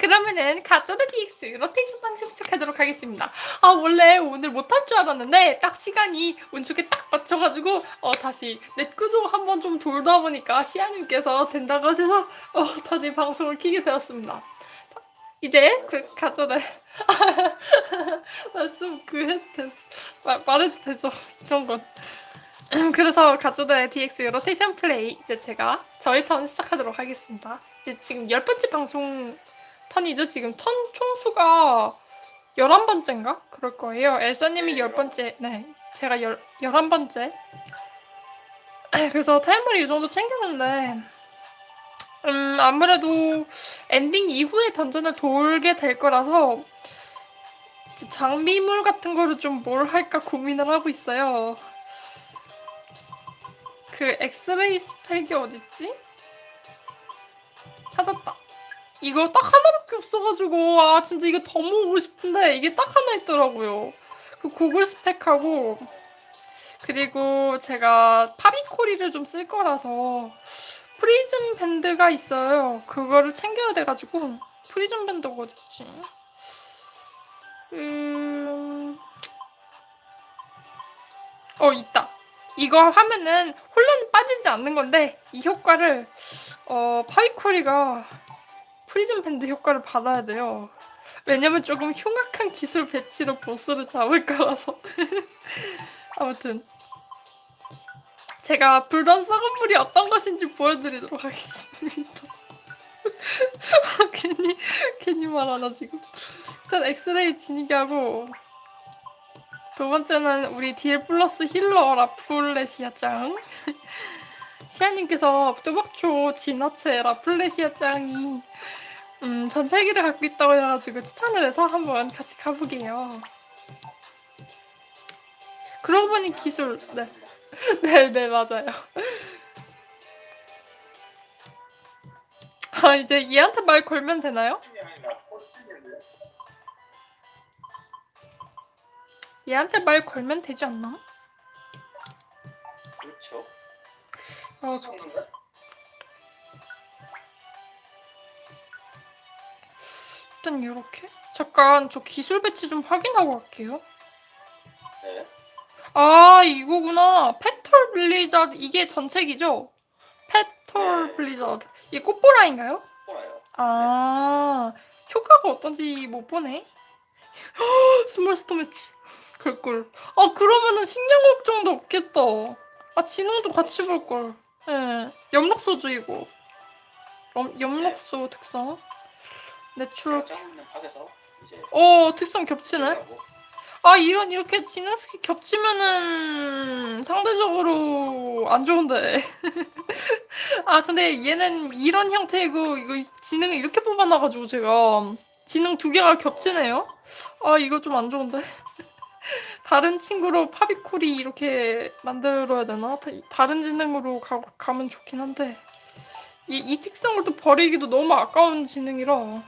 그러면은 가쪼드 DX 로테이션 방식 시작하도록 하겠습니다. 아 원래 오늘 못할 줄 알았는데 딱 시간이 운 좋게 딱 맞춰가지고 어 다시 넷 구조 한번 좀 돌다 보니까 시아님께서 된다고 하셔서 어 다시 방송을 키게 되었습니다. 이제 그 가쪼드 말씀 그 해도 됐 말, 말해도 되죠 이런 건. 그래서 가쪼드의 DX 로테이션 플레이 이제 제가 저희 턴 시작하도록 하겠습니다. 이제 지금 열 번째 방송 턴이죠. 지금 턴 총수가 11번째인가? 그럴 거예요. 엘사님이 10번째, 네. 제가 열, 11번째. 그래서 타이머를 이 정도 챙겼는데, 음, 아무래도 엔딩 이후에 던전을 돌게 될 거라서, 장비물 같은 거를 좀 뭘 할까 고민을 하고 있어요. 그 X-Ray Specs이 어딨지? 찾았다. 이거 딱 하나밖에 없어가지고 아 진짜 이거 더 모으고 싶은데 이게 딱 하나 있더라고요. 그 Goggle Specs하고 그리고 제가 파비코리를 좀 쓸 거라서 Persim Band가 있어요. 그거를 챙겨야 돼가지고 Persim Band가 어딨지? 음... 어 있다. 이거 하면은 혼란이 빠지지 않는 건데 이 효과를 어 파비코리가 Persim Band 효과를 받아야 돼요. 왜냐면 조금 흉악한 기술 배치로 보스를 잡을 거라서. 아무튼 제가 불던 썩은 물이 어떤 것인지 보여드리도록 하겠습니다. 괜히 괜히 말하나 지금. 일단 X-Ray 지니게 하고 두 번째는 우리 딜 플러스 healer 라플레시아 짱. 시아님께서 뚜벅초 진화체 라플레시아 짱이 음, 전체기를 갖고 있다고 해가지고 추천을 해서 한번 같이 가보게요. 그러고 보니 기술, 네. 네, 네, 맞아요. 아, 이제 얘한테 말 걸면 되나요? 얘한테 말 걸면 되지 않나? 그렇죠. 아, 일단 이렇게 잠깐 저 기술 배치 좀 확인하고 갈게요. 네. 아 이거구나. Petal Blizzard 이게 전체기죠? Petal 네. 블리자드 이게 꽃보라인가요? 보라요. 아 효과가 어떤지 못 보네. 스몰 스토 매치 그걸. 아 그러면은 식량 걱정도 없겠다. 아 지능도 같이 볼 걸. 예. 엽록소주이고. 염, 엽록소 특성. 내추럴. 짱 파괴서 이제 어 특성 겹치네. 아 이런 이렇게 지능 스킬 겹치면은 상대적으로 안 좋은데. 아 근데 얘는 이런 형태이고 이거 지능을 이렇게 뽑아놔가지고 제가 지능 두 개가 겹치네요. 아 이거 좀 안 좋은데. 다른 친구로 파비콜이 이렇게 만들어야 되나? 다, 다른 지능으로 가, 가면 좋긴 한데 이, 이 특성을 또 버리기도 너무 아까운 지능이라.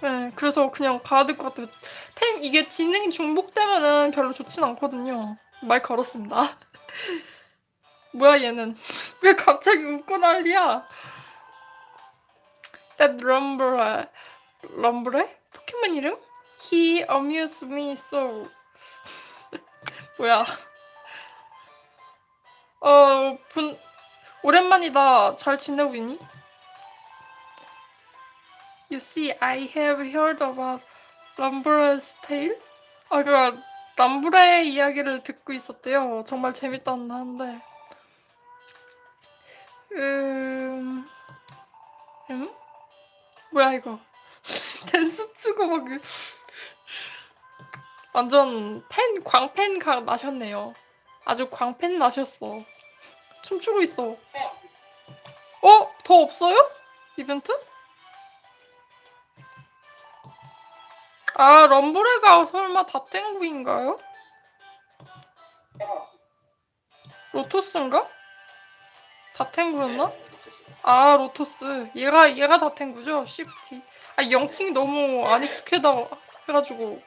네, 그래서 그냥 가야 될 것 같아요. 템, 이게 지능이 중복되면은 별로 좋진 않거든요. 말 걸었습니다. 뭐야, 얘는. 왜 갑자기 웃고 난리야? That Rumble, Rumble? 포켓몬 이름? He amused me so. 뭐야. 어, 분, 오랜만이다. 잘 지내고 있니? You see, I have heard about 람브레's tale? 아, 그 람브레의 이야기를 듣고 있었대요. 정말 재밌다는 하는데. 음... 음? 뭐야 이거? 댄스 추고 막 그- 완전 팬 광팬 가 나셨네요. 아주 광팬 나셨어. 춤추고 있어. 어? 더 없어요? 이벤트? 아, 럼브레가 설마 다땡구인가요? 로토스인가? 다탱구였나? 네. 아, 로토스. 얘가, 얘가 다탱구죠? Shiftry. 아, 영칭이 너무 안 익숙하다 해가지고.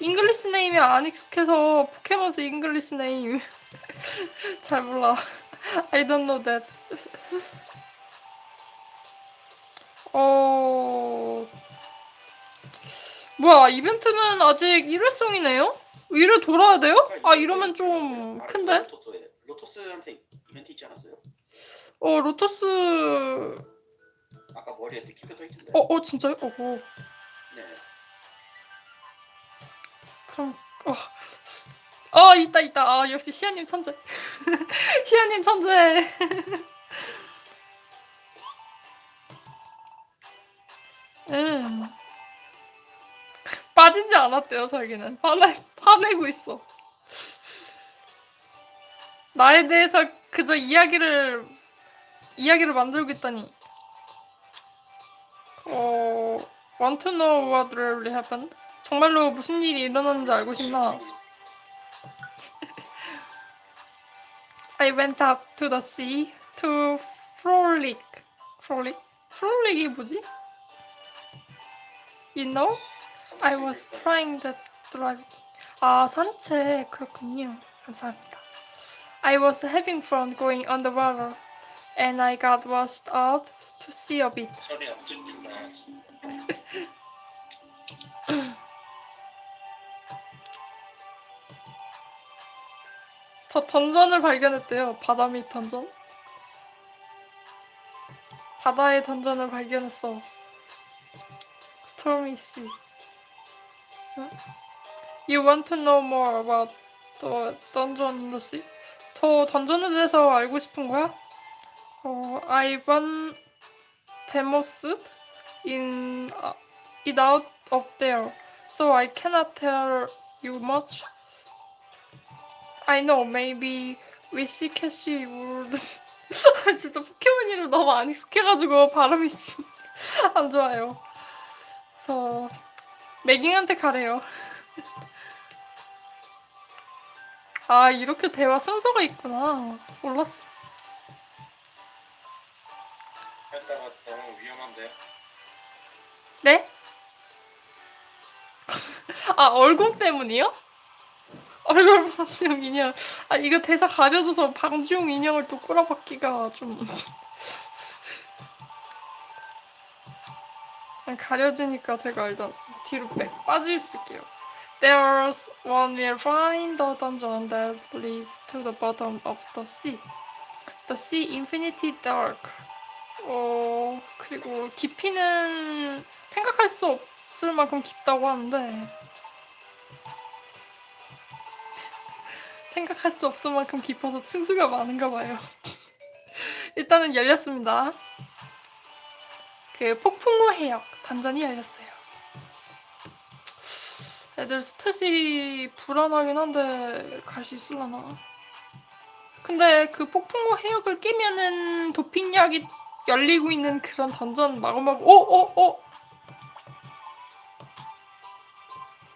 English name이 안 익숙해서 Pokémon's English name. 잘 몰라. I don't know that. 어... 뭐야 이벤트는 아직 1회성이네요? 1회 돌아야 돼요? 아 이러면 좀 큰데? 로토스한테 이벤트 있지 않았어요? 어 로토스... 아까 머리에 느낌표 떠 있던데. 어, 어 진짜요? 어, 어. 네. 그럼... 어... 어 있다 있다 아 역시 시아님 천재 시아님 천재 음 빠지지 않았대요 저에게는 화내, 화내고 있어 나에 대해서 그저 이야기를 이야기를 만들고 있다니 어... Want to know what really happened? 정말로 무슨 일이 일어났는지 알고 싶나? I went out to the sea to frolic. frolic? frolic이 뭐지? You know? I was trying to drive. 아 산책 그렇군요. 감사합니다. I was having fun going underwater, and I got washed out to see a bit. 소리가 찍힌다. 더 던전을 발견했대요. 바다 밑 던전. 바다의 던전을 발견했어. Stormy Sea. 응? You want to know more about the dungeon in the sea? 더 던전에 대해서 알고 싶은 거야? 어, Ivan Bemost in uh, it out of there, so I cannot tell you much. I know, maybe 위시캐시 would. 진짜 포켓몬 이름 너무 안 익숙해가지고 발음이 지금 안 좋아요. 그래서 매깅한테 가래요. 아 이렇게 대화 순서가 있구나. 몰랐어. 했다가 너무 위험한데. 네? 아 얼굴 때문이요? 얼굴 방지용 인형. 아 이거 대사 가려져서 방지용 인형을 또 꼬라박기가 좀 아니, 가려지니까 제가 일단 뒤로 빼 빠질 수 있게요. There's one will find the dungeon that leads to the bottom of the sea. The sea infinity dark. 어 그리고 깊이는 생각할 수 없을 만큼 깊다고 하는데 생각할 수 없을 만큼 깊어서 층수가 많은가 봐요. 일단은 열렸습니다. 그 폭풍우 해역 단전이 열렸어요. 애들 스탯이 불안하긴 한데 갈 수 있을라나? 근데 그 폭풍우 해역을 깨면은 도핑약이 열리고 있는 그런 던전 마구마구 오! 오! 오!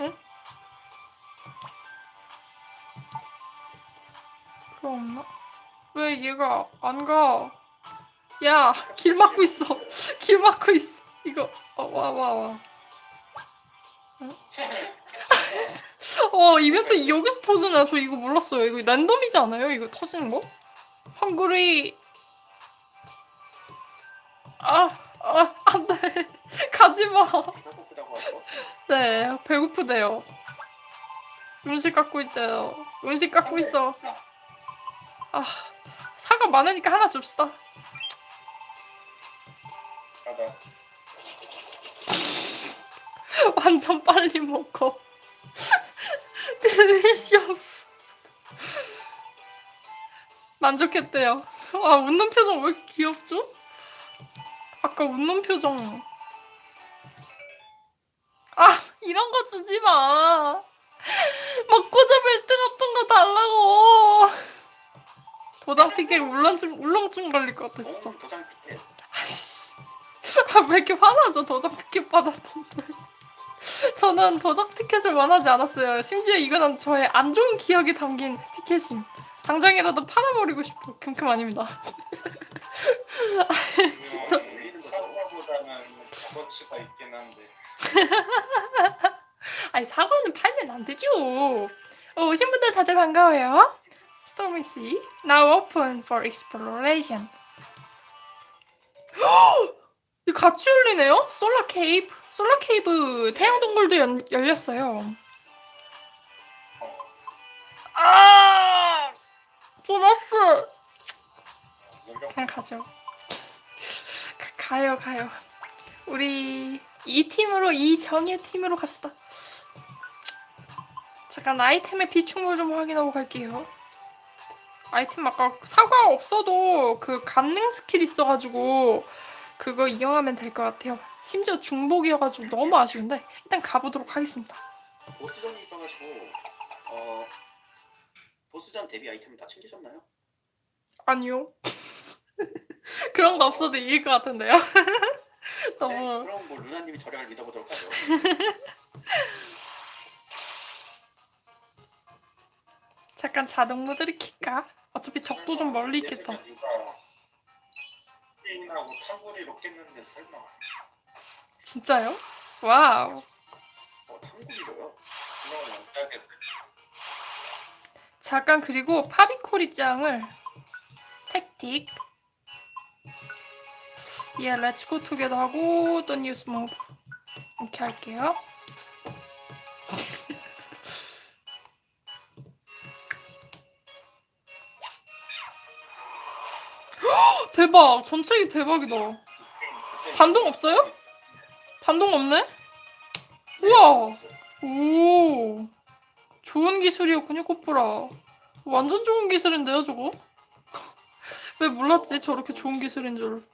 응? 그거 없나? 왜 얘가 안 가? 야! 길 막고 있어! 길 막고 있어! 이거 어, 와와 와. 응? 어 이벤트 여기서 터지네. 저 이거 몰랐어요. 이거 랜덤이지 않아요? 이거 터지는 거? 한글이 아, 아, 안 돼. 가지 마. 네, 배고프대요. 음식 갖고 있대요. 음식 갖고 있어. 아, 사과 많으니까 하나 줍시다. 완전 빨리 먹어. 딜리셔스. 만족했대요. 아, 웃는 표정 왜 이렇게 귀엽죠? 아까 웃는 표정. 아, 이런 거 주지 마. 먹고자 벨트 같은 거 달라고. 도장 티켓 울렁증, 울렁증 걸릴 것 같아, 진짜. 어. 아이씨. 아, 왜 이렇게 화나죠? 도장 티켓 받았는데. 저는 도장 티켓을 원하지 않았어요. 심지어 이거는 저의 안 좋은 기억이 담긴 티켓임. 당장이라도 팔아버리고 싶어. 큼큼 아닙니다. 진짜. 있긴 한데 아니 사과는 팔면 안 되죠. 어, 오신 분들 다들 반가워요. Stormy Sea now open for exploration. 이거 같이 열리네요? 솔라 케이브. 솔라 케이브 태양 동굴도 연, 열렸어요. 아! 보너스! 그냥 가죠. 가, 가요, 가요. 우리 이 팀으로 이 정의 팀으로 갑시다. 잠깐 아이템의 비축물 좀 확인하고 갈게요. 아이템 아까 사과 없어도 그 간능 스킬 있어가지고 그거 이용하면 될 것 같아요. 심지어 중복이어가지고 너무 아쉬운데 일단 가보도록 하겠습니다. 보스전이 있어가지고 어 보스전 데뷔 아이템 다 챙기셨나요? 아니요. 그런 거 없어도 이길 것 같은데요. 네, 너무 그럼 뭐 루나님이 저력을 믿어보도록 하죠. 잠깐 자동 모드를 킬까? 어차피 적도 좀 멀리 있겠다. 누가 게임하고 탕구리로 깼는데 설마 진짜요? Wow. 잠깐 그리고 파비코리짱을 tactic 예 Let's go together 하고 또 use move 이렇게 할게요. 헉, 대박! 전체기 대박이다. 반동 없어요? 반동 없네? 우와! 오 좋은 기술이었군요 코프라 완전 좋은 기술인데요 저거? 왜 몰랐지 저렇게 좋은 기술인 줄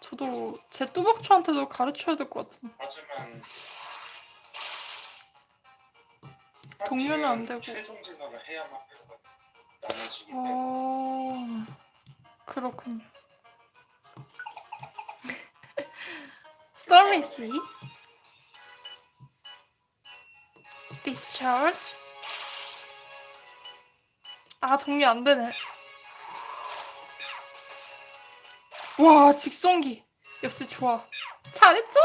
저도 제 뚜벅초한테도 가르쳐야 될 것 같은 하지만 동료는 안 되고. 최종 진화를 해야만 나눠지기 때문에 어... 그렇군요 Sea Discharge. 아 동료 안 되네. 와 직송기. 역시 좋아. 잘했죠?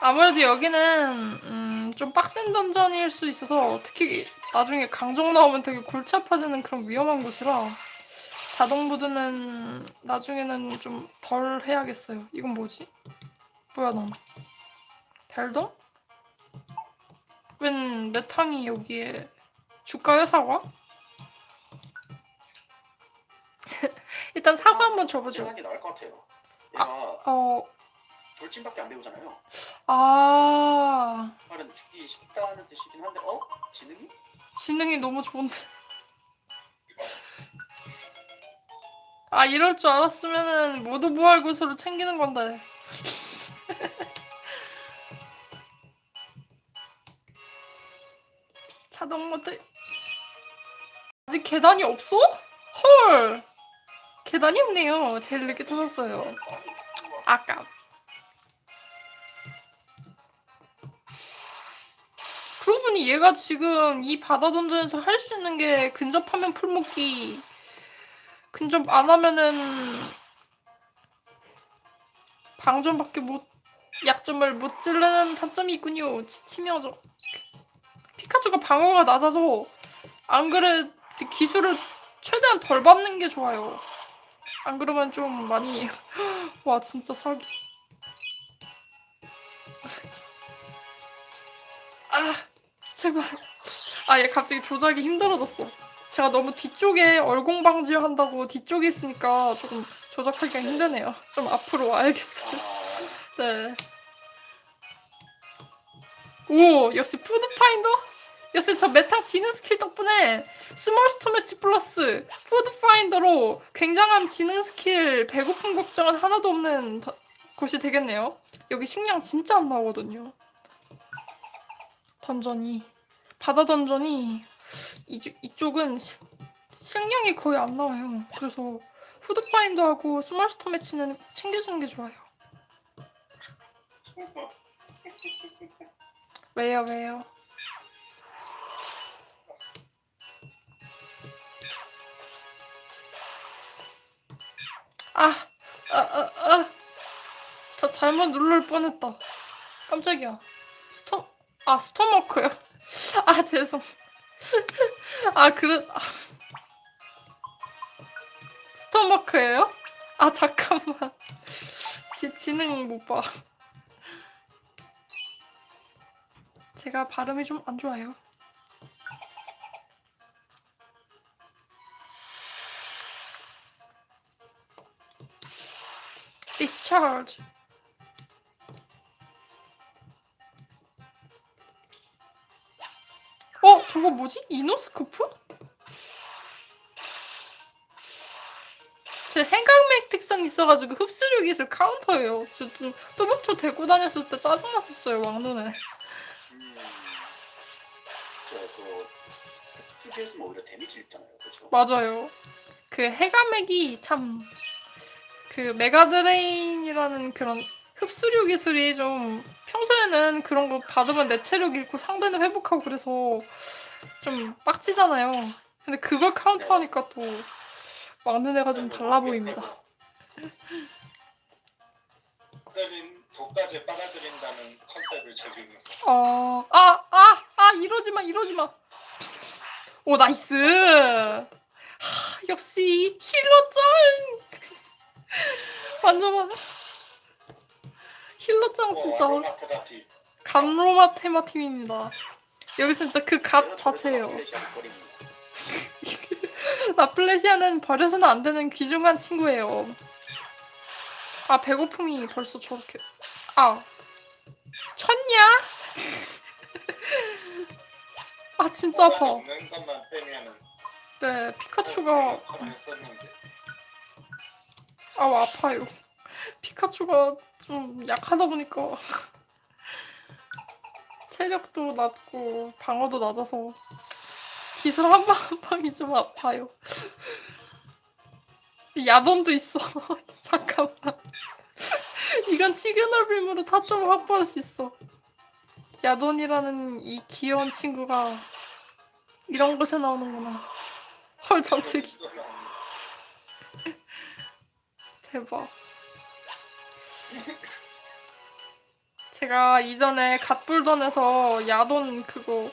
아무래도 여기는 음, 좀 빡센 던전일 수 있어서 특히 나중에 강정 나오면 되게 골치 아파지는 그런 위험한 곳이라 자동 모드는 나중에는 좀 덜 해야겠어요. 이건 뭐지? 뭐야 넌? 별동? 웬 메탕이 여기에 줄까요 사과? 일단 사과 한번 줘보죠. 게 나을 것 같아요. 얘가 어, 돌진밖에 안 배우잖아요. 아 말은 죽기 쉽다는 뜻이긴 한데 어? 지능이? 지능이 너무 좋은데. 아 이럴 줄 알았으면은 모두 구슬을 챙기는 건데. 자동 모드. 아직 계단이 없어? 헐. 계단이 없네요. 제일 늦게 찾았어요. 아까. 그러고 보니 얘가 지금 이 바다 던전에서 할 수 있는 게 근접하면 풀먹기 근접 안 하면은 방전밖에 못 약점을 못 찌르는 단점이 있군요 지치며져 피카츄가 방어가 낮아서 안 그래 기술을 최대한 덜 받는 게 좋아요 안 그러면 좀 많이 와 진짜 사기 아 제발. 아, 얘 갑자기 조작이 힘들어졌어. 제가 너무 뒤쪽에 얼공 방지 한다고 뒤쪽에 있으니까 조금 조작하기가 힘드네요. 좀 앞으로 와야겠어요. 아, 네. 오, 역시 Food Finder? 역시 저 메타 지능 스킬 덕분에 Small Stomach 플러스 Food Finder로 굉장한 지능 스킬 배고픔 걱정은 하나도 없는 더- 곳이 되겠네요. 여기 식량 진짜 안 나오거든요. 던전이 바다 던전이 이쪽, 이쪽은 시- 식량이 거의 안 나와요. 그래서 Food Finder하고 Small Stomach는 챙겨주는 게 좋아요. 왜요, 왜요? 아, 아, 아, 아. 저 잘못 누를 뻔했다. 깜짝이야. 스톰, 아, 스톰워크요. 아, 죄송. 아, 그래. 아. 스톰워크예요? 아, 잠깐만. 지, 지능 못 봐. 제가 발음이 좀 안 좋아요. discharge. 저거 뭐지? 이노스코프? 제 해감액 특성 있어가지고 흡수력 기술 카운터예요. 저좀 뚜벅쵸 대고 다녔을 때 짜증났었어요, 왕눈에. 음. 저그 흡수기에서는 오히려 데미지 입잖아요. 그렇죠? 맞아요. 그 해감액이 참 그 메가드레인이라는 그런 흡수류 기술이 좀 평소에는 그런 거 받으면 내 체력 잃고 상대는 회복하고 그래서 좀 빡치잖아요. 근데 그걸 카운터하니까 또 막는 애가 좀 달라 보입니다. 때린 독까지 빨아들인다는 컨셉을 적용해서 어, 아, 아, 아, 이러지 마, 이러지 마. 오, 나이스. 하, 역시 힐러 짱. 완전 완 힐러짱 진짜 아로마 테라피 감로마 테마 팀입니다. 여기 진짜 그갓 그래서 자체예요. 라플레시아는 버려서는 안 되는 귀중한 친구예요. 아 배고픔이 벌써 저렇게 아 쳤냐? 아 진짜 아파. 것만 빼면은 네 피카츄가 가만히 썼는데 아 아파요. 피카츄가 좀 약하다 보니까 체력도 낮고 방어도 낮아서 기술 한 방 한 방이 좀 아파요. 야돔도 있어. 잠깐만. 이건 시그널 빔으로 타점을 확보할 수 있어. 야돈이라는 이 귀여운 친구가 이런 곳에 나오는구나. 헐 전체기 대박. 제가 이전에 갓불던에서 야돈 그거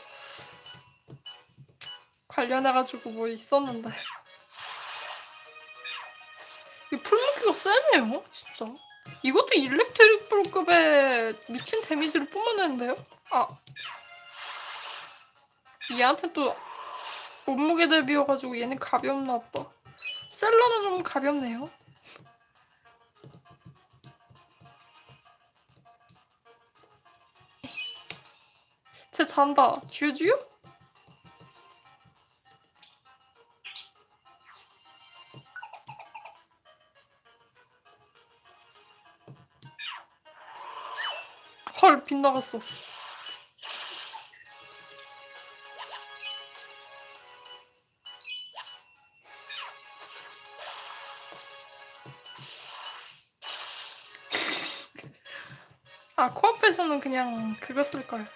관련해가지고 뭐 있었는데. 이 풀무기가 세네요 진짜. 이것도 일렉트릭 볼급의 미친 데미지를 뿜어내는데요? 아. 얘한테 또 몸무게 대비여가지고 얘는 가볍나 보다. 셀러는 좀 가볍네요 쟤 잔다. 쥐쥐요? 헐, 빗나갔어. 아, 코앞에서는 그냥 그거 쓸 걸.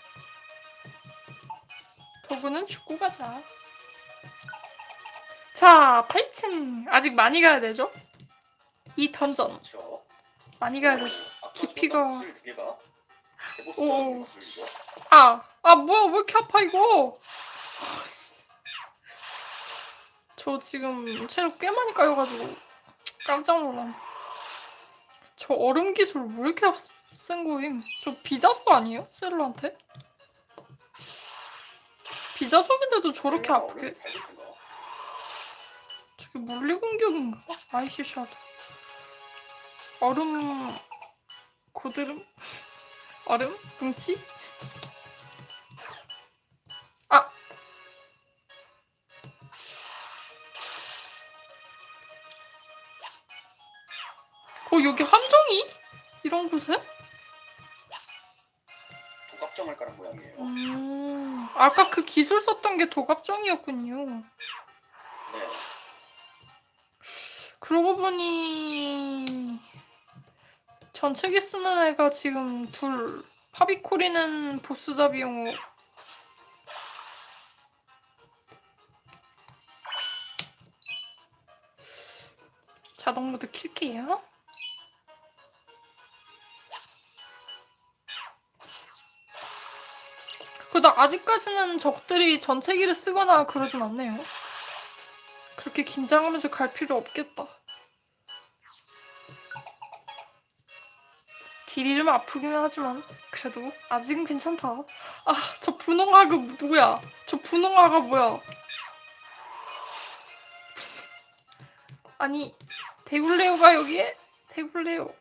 도구는 죽고 가자. 자, 8층. 아직 많이 가야 되죠? 이 던전. 많이 가야 되죠. 깊이가- 오. 아, 아, 뭐야, 왜 이렇게 아파, 이거? 아, 씨. 저 지금 체력 꽤 많이 까여가지고 깜짝 놀람. 저 얼음 기술 왜 이렇게 앞- 센 거임? 저 비자속 아니에요? 셀러한테? 비자속인데도 저렇게 아프게? 저게 물리 공격인가? 아이시 샤드. 얼음 고드름? 얼음? 뭉치? 아! 어 여기 함정이? 이런 곳에? 아까 그 기술 썼던 게 도갑정이었군요. 네. 그러고 보니 전체기 쓰는 애가 지금 둘 파비코리는 보스 잡이용으로 자동 모드 킬게요. 그래도 아직까지는 적들이 전체기를 쓰거나 그러진 않네요. 그렇게 긴장하면서 갈 필요 없겠다. 딜이 좀 아프기만 하지만 그래도 아직은 괜찮다. 아, 저 분홍아가 누구야? 저 분홍아가 뭐야? 아니, 데굴레오가 여기에? 데굴레오.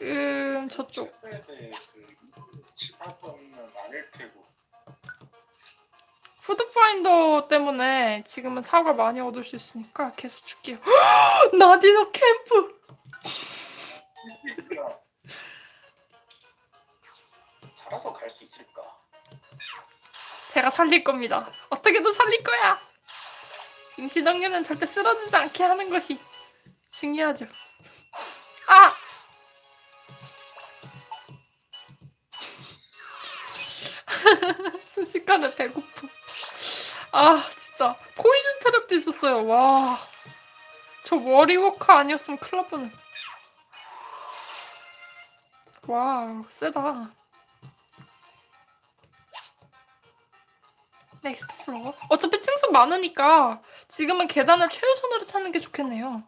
음, 저쪽. 집합은 아닐 테고 푸드파인더 때문에 지금은 사과 많이 얻을 수 있으니까 계속 줄게요. 나디너 캠프! 살아서 갈 수 있을까? 제가 살릴 겁니다. 어떻게든 살릴 거야. 임시동료는 절대 쓰러지지 않게 하는 것이 중요하죠. 아! 순식간에 배고픔. 아 진짜 포이즌 트랩도 있었어요. 와. 저 워리워커 아니었으면 큰일 날 뻔해. Wow 세다. Next floor? 어차피 층수 많으니까 지금은 계단을 최우선으로 찾는 게 좋겠네요.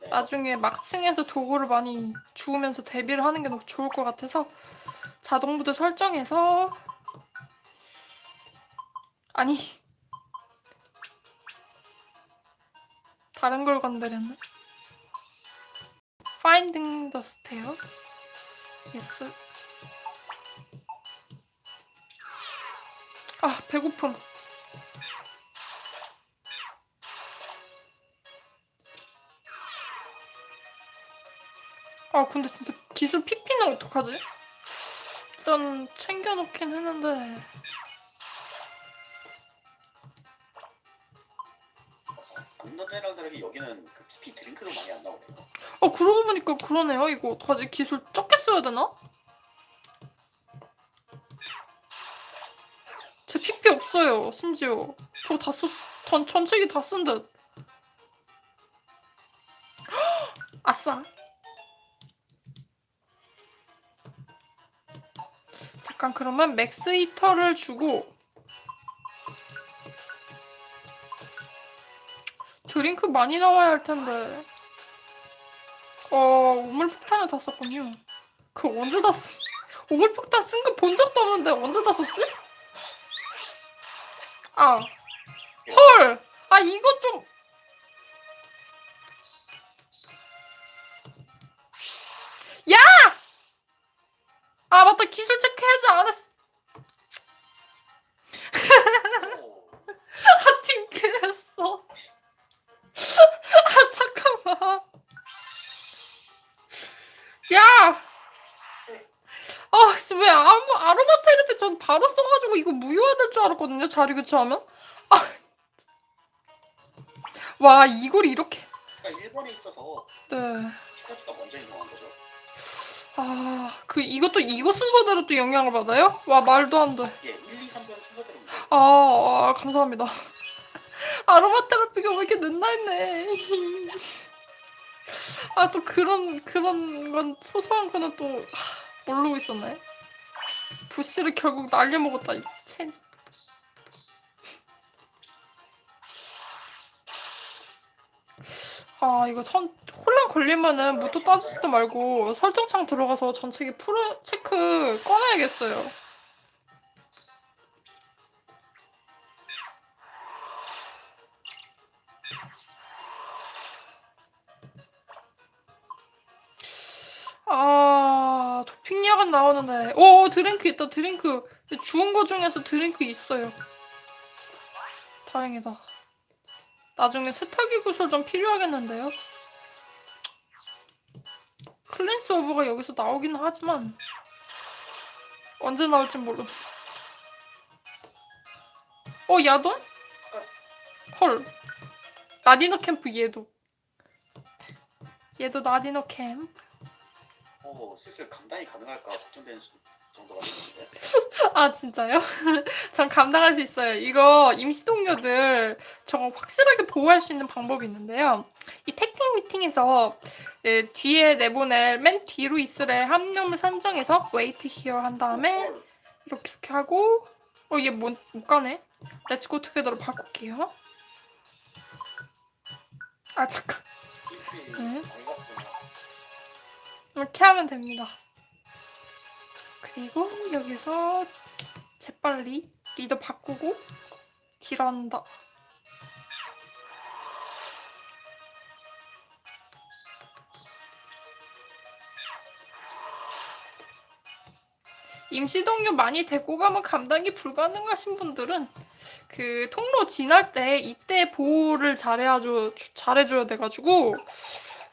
네. 나중에 막층에서 도구를 많이 주우면서 대비를 하는 게 너무 좋을 것 같아서 자동 모드 설정해서 아니 다른 걸 건드렸네. Finding the stairs. Yes. 아 배고픔. 아 근데 진짜 기술 PP는 어떡하지? 일단 챙겨놓긴 했는데 맞아. 안나제랑 다르게 여기는 그 PP 드링크도 많이 안 나오네요. 어 그러고 보니까 그러네요 이거 어떡하지 기술 적게 써야 되나? 제 PP 없어요 심지어 저거 다 썼.. 전, 전체기 다 쓴 듯 아싸 잠깐 그러면 Max Ether를 주고 드링크 많이 나와야 할 텐데 어 우물폭탄을 다 썼군요 그거 언제 다 쓰... 우물폭탄 쓴 거 본 적도 없는데 언제 다 썼지? 아 헐! 아 이거 좀 야! 아 맞다 기술 체크해야지 안 했어 야! 아 씨 왜 아로, 아로마 테라피 전 바로 써가지고 이거 무효화될 줄 알았거든요 자리 교체하면 아. 와 이걸 이렇게 그러니까 1번에 있어서 네. 피카츄가 먼저 인정한 거죠. 아, 그 이것도 이거 순서대로 또 영향을 받아요? 와 말도 안 돼. 예, 1, 2, 3번 순서대로입니다. 아, 아 감사합니다. 아로마 테라피가 왜 이렇게 늦나 했네. 아 또 그런 그런 건 소소한 거는 또 하, 모르고 있었네. 부시를 결국 날려 먹었다 이 체인지. 아 이거 천 혼란 걸리면은 무도 따지지도 말고 설정창 들어가서 전체기 프로 체크 꺼내야겠어요. 아 도핑약은 나오는데 오 드링크 있다 드링크 주운 거 중에서 드링크 있어요. 다행이다. 나중에 세탁기 구슬 좀 필요하겠는데요? Cleanse Orb가 여기서 나오긴 하지만 언제 나올진 모름. 어 야돈? 헐. 나디노 캠프 얘도. 얘도 나디노 캠프. 오, 슬슬 감당이 가능할까 걱정되는 수- 정도가 되는데. 아 진짜요? 전 감당할 수 있어요. 이거 임시 동료들 저거 확실하게 보호할 수 있는 방법이 있는데요. 이 Tactics Meeting에서 예, 뒤에 내보낼 맨 뒤로 얘 한 명을 선정해서 wait here 한 다음에 이렇게 이렇게 하고 어 얘 못 못 가네. Let's go together로 바꿀게요. 아 잠깐. 네. 이렇게 하면 됩니다. 그리고 여기서 재빨리 리더 바꾸고 딜한다. 임시 동료 많이 데리고 가면 감당이 불가능하신 분들은 그 통로 지날 때 이때 보호를 잘해야죠 잘해줘야 돼가지고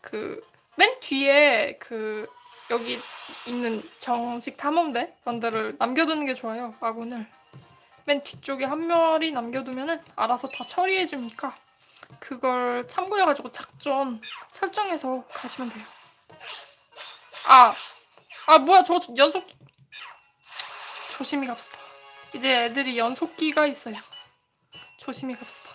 그 맨 뒤에 그 여기 있는 정식 탐험대 런들을 남겨두는 게 좋아요 아군을. 맨 뒤쪽에 한 마리 남겨두면은 알아서 다 처리해 주니까 그걸 참고해가지고 작전 설정해서 가시면 돼요. 아 아 뭐야 저 연속 조심히 갑시다. 이제 애들이 연속기가 있어요. 조심히 갑시다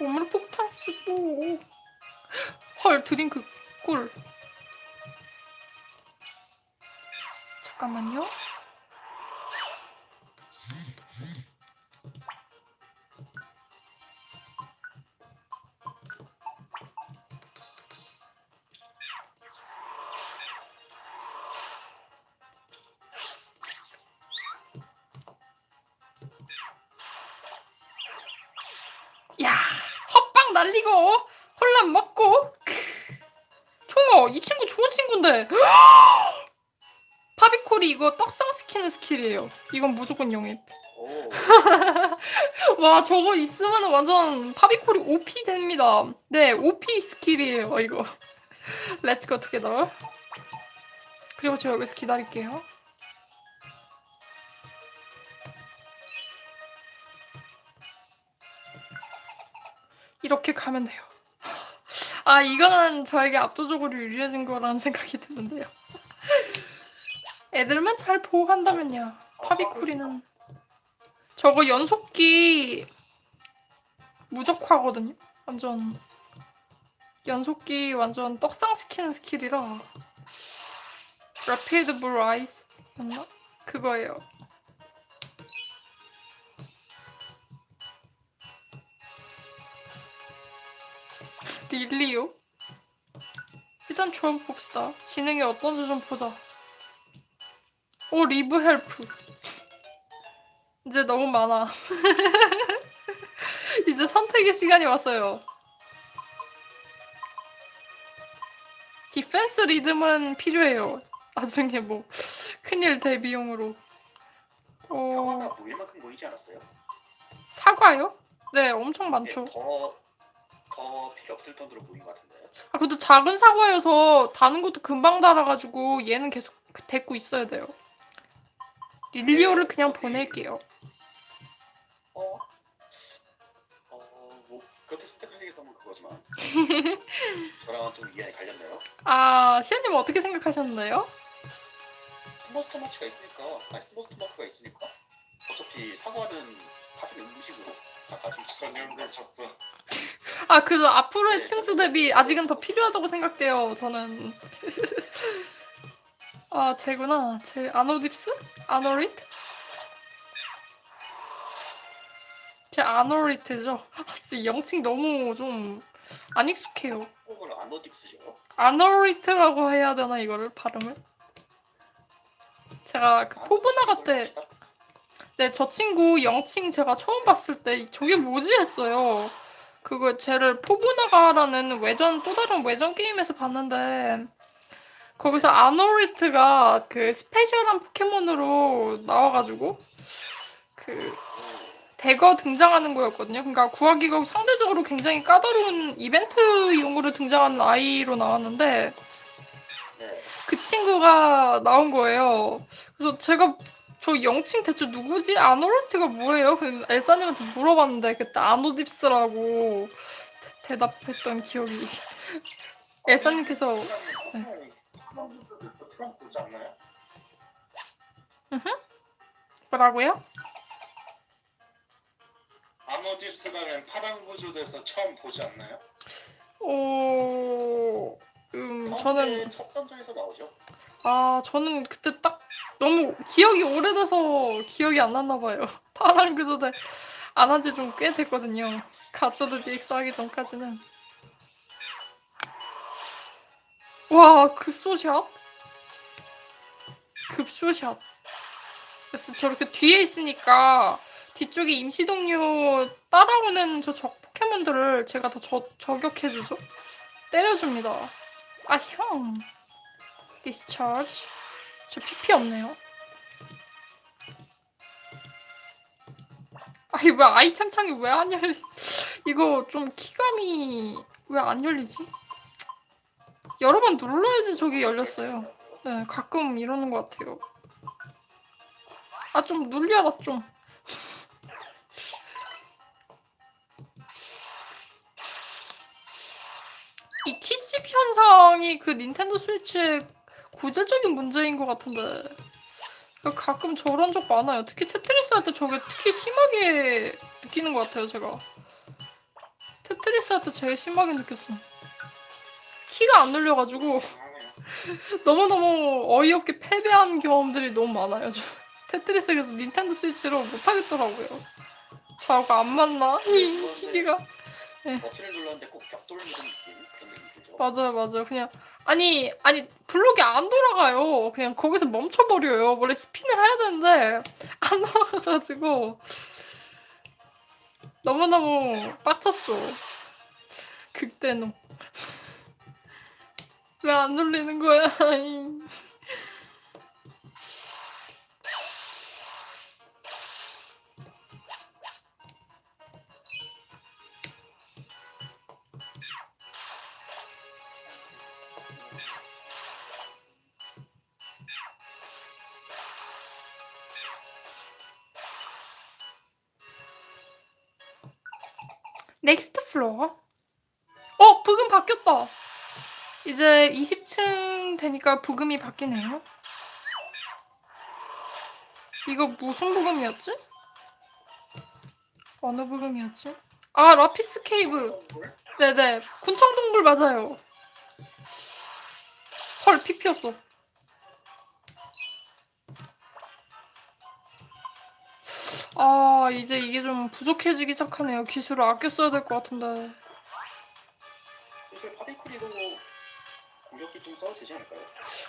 오물 폭탄 쓰고. 헐 드링크 꿀. 잠깐만요 날리고 혼란 먹고. 크. 총어 이 친구 좋은 친구인데. 파비코리 이거 떡상 시키는 스킬이에요. 이건 무조건 영입. 오. 와 저거 있으면 완전 파비코리 OP 됩니다. 네 OP 스킬이에요 이거. Let's go together 그리고 저 여기서 기다릴게요 이렇게 가면 돼요 아 이거는 저에게 압도적으로 유리해진 거라는 생각이 드는데요 애들만 잘 보호한다면요 파비코리는 저거 연속기 무적화거든요. 완전 연속기 완전 떡상 시키는 스킬이라 Rapid Bull's-Eye였나? 그거예요. 릴리요? 일단 조합 봅시다. 진행이 어떤지 좀 보자. 오 리브 헬프. 이제 너무 많아. 이제 선택의 시간이 왔어요. 디펜스 리듬은 필요해요. 나중에 뭐 큰일 대비용으로. 사과가 어, 만큼 않았어요? 사과요? 네, 엄청 예, 많죠. 더, 더 필요 없을 정도로 모인 것 같은데. 아, 근데 작은 사과여서 다는 것도 금방 달아가지고 얘는 계속 그- 데리고 있어야 돼요. 릴리오를 그냥 보낼게요. 어? 어, 뭐 그렇게 선택하시겠다면 그거지만 저랑은 좀 이해가 갈렸네요. 아, 시아님 어떻게 생각하셨나요? 스머스터 마크가 있으니까, 아니 Small Stomach가 있으니까 어차피 사과는 같은 음식으로 다 가지고 전용들 쳤어. 아, 그래도 앞으로의 네, 층수 대비. 아직은 더 필요하다고 생각돼요, 저는. 아, 쟤구나. 쟤 아노딥스? Anorith? 쟤 Anorith죠? 아, 진짜 영칭 너무 좀 안 익숙해요. 그걸 아노딥스죠. Anorith라고 해야 되나, 이거를, 발음을? 제가 그 포브나가 때, 네, 저 친구 영칭 제가 처음 봤을 때 저게 뭐지 했어요. 그거 쟤를 포브나가라는 외전 또 다른 외전 게임에서 봤는데 거기서 아노리트가 그 스페셜한 포켓몬으로 나와가지고 그 대거 등장하는 거였거든요. 그러니까 구하기가 상대적으로 굉장히 까다로운 이벤트용으로 등장하는 아이로 나왔는데 네. 그 친구가 나온 거예요. 그래서 제가 저 영칭 대체 누구지? 아노르트가 뭐예요? 그 엘사님한테 물어봤는데 그때 아노딥스라고 대- 대답했던 기억이. 엘사님께서 네. 뭐라고요? 아노딥스라는 파란 구조대에서 처음 보지 않나요? 오, 음 저는 첫 단전에서 나오죠. 아 저는 그때 딱 너무 기억이 오래돼서 기억이 안 났나 봐요. 파란 그조대 안 한 지 좀 꽤 됐거든요. 가쪼도 DX 하기 전까지는. 와, 급소샷? 급소샷. 그래서 저렇게 뒤에 있으니까 뒤쪽에 임시 동료 따라오는 저 적 포켓몬들을 제가 더 저, 저격해주죠. 때려줍니다. 아, 형. 디스차지. 저 PP 없네요. 아니 왜 아이템 창이 왜 안 열리? 이거 좀 키감이 왜 안 열리지? 여러 번 눌러야지 저기 열렸어요. 네, 가끔 이러는 것 같아요. 아 좀 눌려라 좀. 이 키씹 현상이 그 닌텐도 스위치 의 고질적인 문제인 것 같은데 가끔 저런 적 많아요. 특히 테트리스 할 때 저게 특히 심하게 느끼는 것 같아요, 제가. 테트리스 할 때 제일 심하게 느꼈어. 키가 안 눌려가지고. 너무너무 어이없게 패배한 경험들이 너무 많아요. 저. 테트리스 그래서 닌텐도 스위치로 못하겠더라고요. 저하고 안 맞나? 이 기기가. 버튼을 눌렀는데 꼭벽 뚫는 느낌 그런 느낌 들죠. 맞아요, 맞아요. 그냥 아니 아니 블록이 안 돌아가요. 그냥 거기서 멈춰버려요. 원래 스핀을 해야 되는데 안 돌아가가지고 너무 너무 빡쳤죠. 극대노. 왜 안 돌리는 거야? 이제 20층 되니까 부금이 바뀌네요. 이거 무슨 부금이었지? 어느 부금이었지? 아, 라피스 케이브. 뭘? 네네. 군청동굴 맞아요. 헐, PP 없어. 아, 이제 이게 좀 부족해지기 시작하네요. 기술을 아껴 써야 될 것 같은데. 슬슬 파비코리도 공격기 좀 써도 되지 않을까요?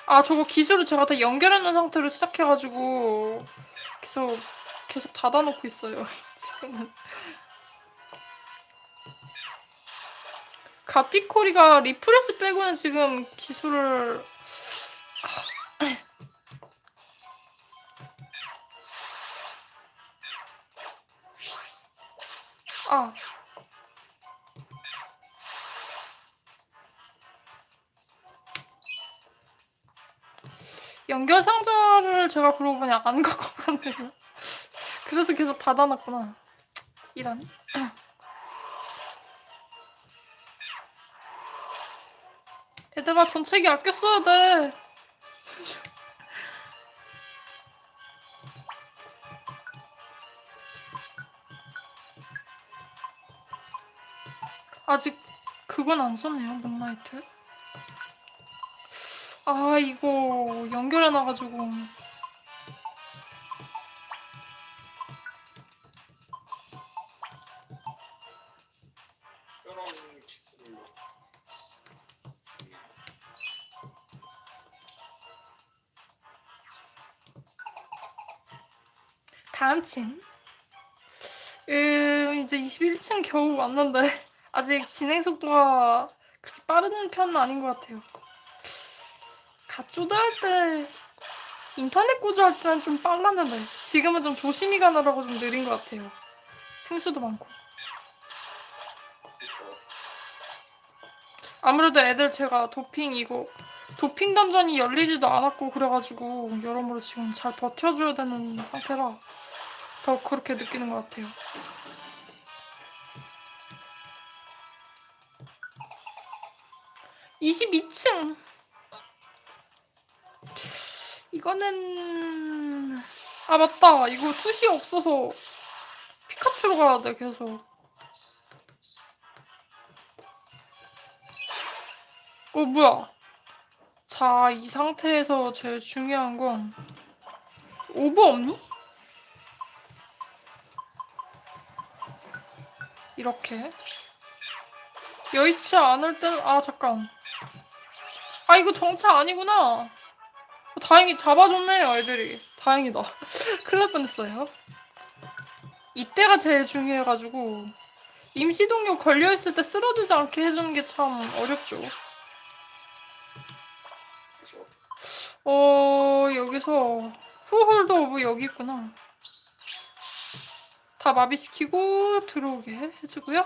아, 저거 기술을 제가 다 연결해 놓은 상태로 시작해가지고 계속 계속 닫아놓고 있어요. 지금은. 갓비코리가 Refresh 빼고는 지금 기술을 아 연결 상자를 제가 그러고 보니 안 갖고 갔네요. 그래서 계속 닫아놨구나. 이런. 얘들아 전체기 아껴 써야 돼. 아직 그건 안 썼네요, 문라이트. 아, 이거 연결해 놔가지고. 저런 기술로 다음 층. 음, 이제 21층 겨우 왔는데 아직 진행 속도가 그렇게 빠른 편은 아닌 것 같아요. 갓조드 할 때, 인터넷 구조 할 때는 좀 빨랐는데 지금은 좀 조심히 가느라고 좀 느린 것 같아요. 층수도 많고. 아무래도 애들 제가 도핑 이거 도핑 던전이 열리지도 않았고 그래가지고 여러모로 지금 잘 버텨줘야 되는 상태라 더 그렇게 느끼는 것 같아요. (22층) 이거는 아 맞다. 이거 투시 없어서 피카츄로 가야 돼 계속. 어 뭐야? 자 이 상태에서 제일 중요한 건 오버 없니? 이렇게. 여의치 않을 땐 아 잠깐. 아 이거 정차 아니구나. 어, 다행히 잡아줬네요 애들이. 다행이다. 큰일 날 뻔했어요. 이때가 제일 중요해가지고 임시동력 걸려있을 때 쓰러지지 않게 해주는 게 참 어렵죠? 어 여기서 Foe-Hold Orb 여기 있구나. 다 마비시키고 들어오게 해주고요.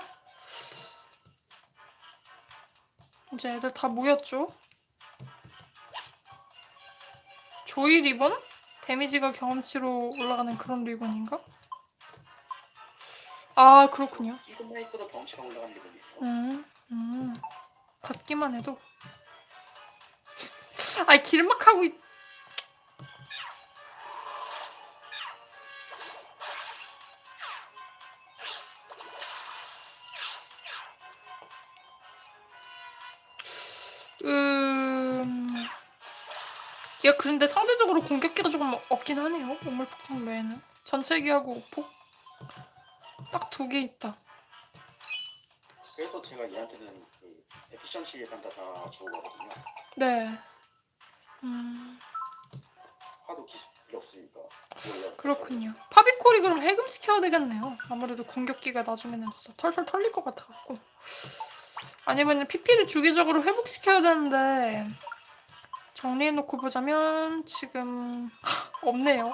이제 애들 다 모였죠 Joy Ribbon? 데미지가 경험치로 올라가는 그런 리본인가? 아 그렇군요 있어도 경치가 올라가는 기분이에요. 음, 음. 걷기만 해도. 아이, 길막하고 있... 얘 그런데 상대적으로 공격기가 조금 없긴 하네요. 오물폭풍 외에는. 전체기하고 오폭. 딱 두 개 있다. 그래서 제가 얘한테는 그 에피션시 판다가 주어가거든요. 네. 음... 하도 기술이 없으니까. 그렇군요. 파비콜이 그럼 해금 시켜야 되겠네요. 아무래도 공격기가 나중에는 진짜 털털 털릴 것 같아갖고. 아니면 PP를 주기적으로 회복시켜야 되는데 정리해놓고 보자면 지금 없네요.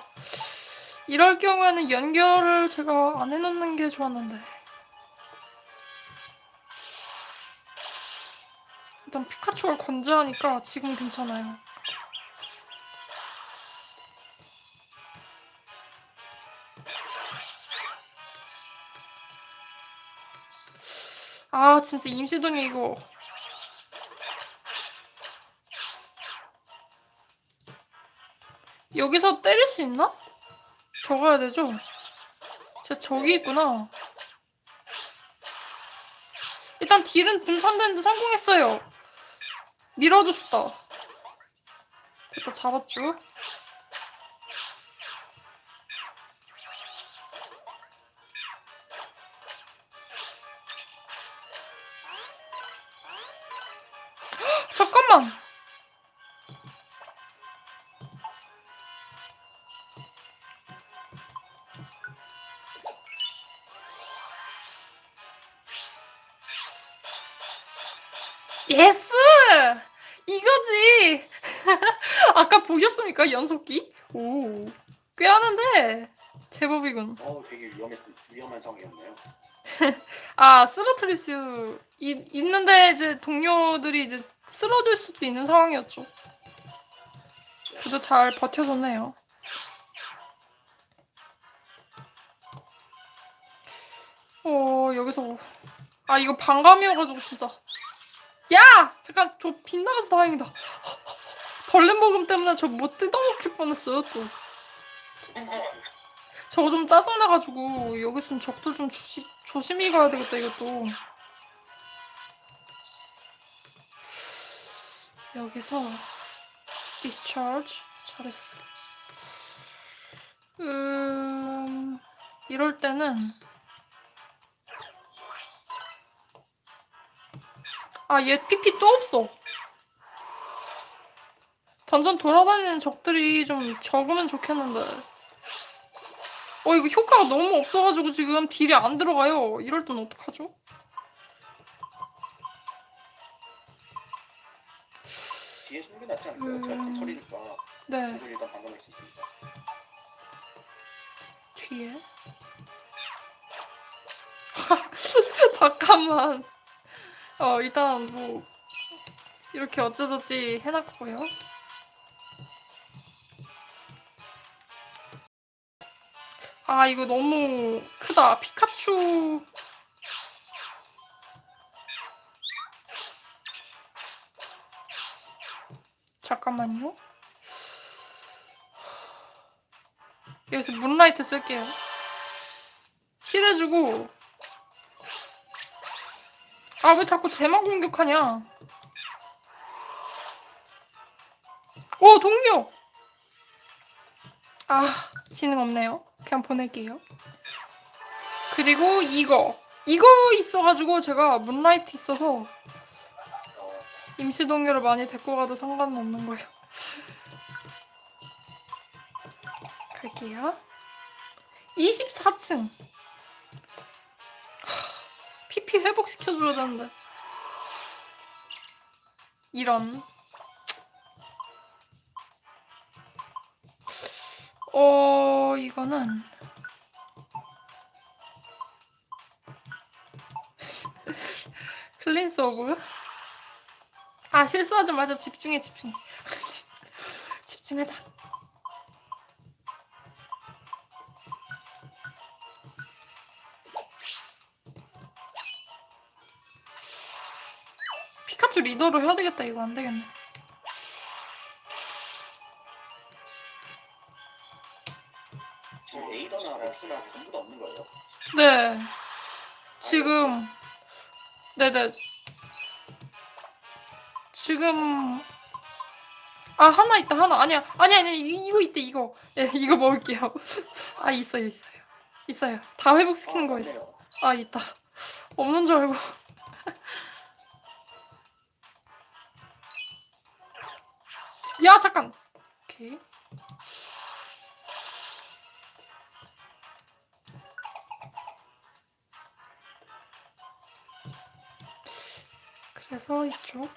이럴 경우에는 연결을 제가 안 해놓는 게 좋았는데 일단 피카츄가 건재하니까 지금 괜찮아요. 아 진짜 임시동이 이거 여기서 때릴 수 있나? 더 가야 되죠? 진짜 저기 있구나 일단 딜은 분산되는데 성공했어요 밀어줍시다 됐다 잡았죠 연속기? 오, 꽤 하는데 제법이군. 어, 되게 위험했, 위험한 상황이었네요. 아, 쓰러트릴 수 이, 있는데 이제 동료들이 이제 쓰러질 수도 있는 상황이었죠. 그래도 잘 버텨줬네요. 어, 여기서 아, 이거 반감이어가지고 진짜 야! 잠깐 저 빗나가서 다행이다. 벌레 먹음 때문에 저 못 뜯어먹힐 뻔했어요 또. 저거 좀 짜증나가지고 여기선 적들 좀 조시, 조심히 가야 되겠다 이것도. 여기서 discharge 잘했어. 음 이럴 때는 아얘 PP 또 없어. 던전 돌아다니는 적들이 좀 적으면 좋겠는데. 어 이거 효과가 너무 없어가지고 지금 딜이 안 들어가요. 이럴 땐 어떡하죠? 뒤에 게 낫지 않을까요? 음. 제가 강철이니까 네 일단 방어할 수 있습니다. 뒤에. 잠깐만. 어 일단 뭐 이렇게 어쩌저찌 해놨고요. 아 이거 너무 크다. 피카츄. 잠깐만요. 여기서 문라이트 쓸게요. 힐해주고. 아 왜 자꾸 쟤만 공격하냐? 오 동료. 아 지능 없네요. 그냥 보낼게요. 그리고 이거 이거 있어가지고 제가 문라이트 있어서 어, 임시 동료를 많이 데리고 가도 상관은 없는 거예요. 갈게요. 24층. PP 회복시켜줘야 되는데. 이런. 어, 이거는. Cleanse Orb. 아, 실수하지 말자. 집중해, 집중해. 집중하자. 피카츄 리더로 해야 되겠다. 이거 안 되겠네. 렉스나 전부 다 없는 거예요? 네. 지금 네네. 지금 아 하나 있다 하나. 아니야 아니 아니 이- 이거 있대 이거. 예 이거 먹을게요. 아 있어요 있어요. 있어요. 다 회복시키는 거 있어 있네요. 아 있다. 없는 줄 알고. 야 잠깐. 오케이 그래서 이쪽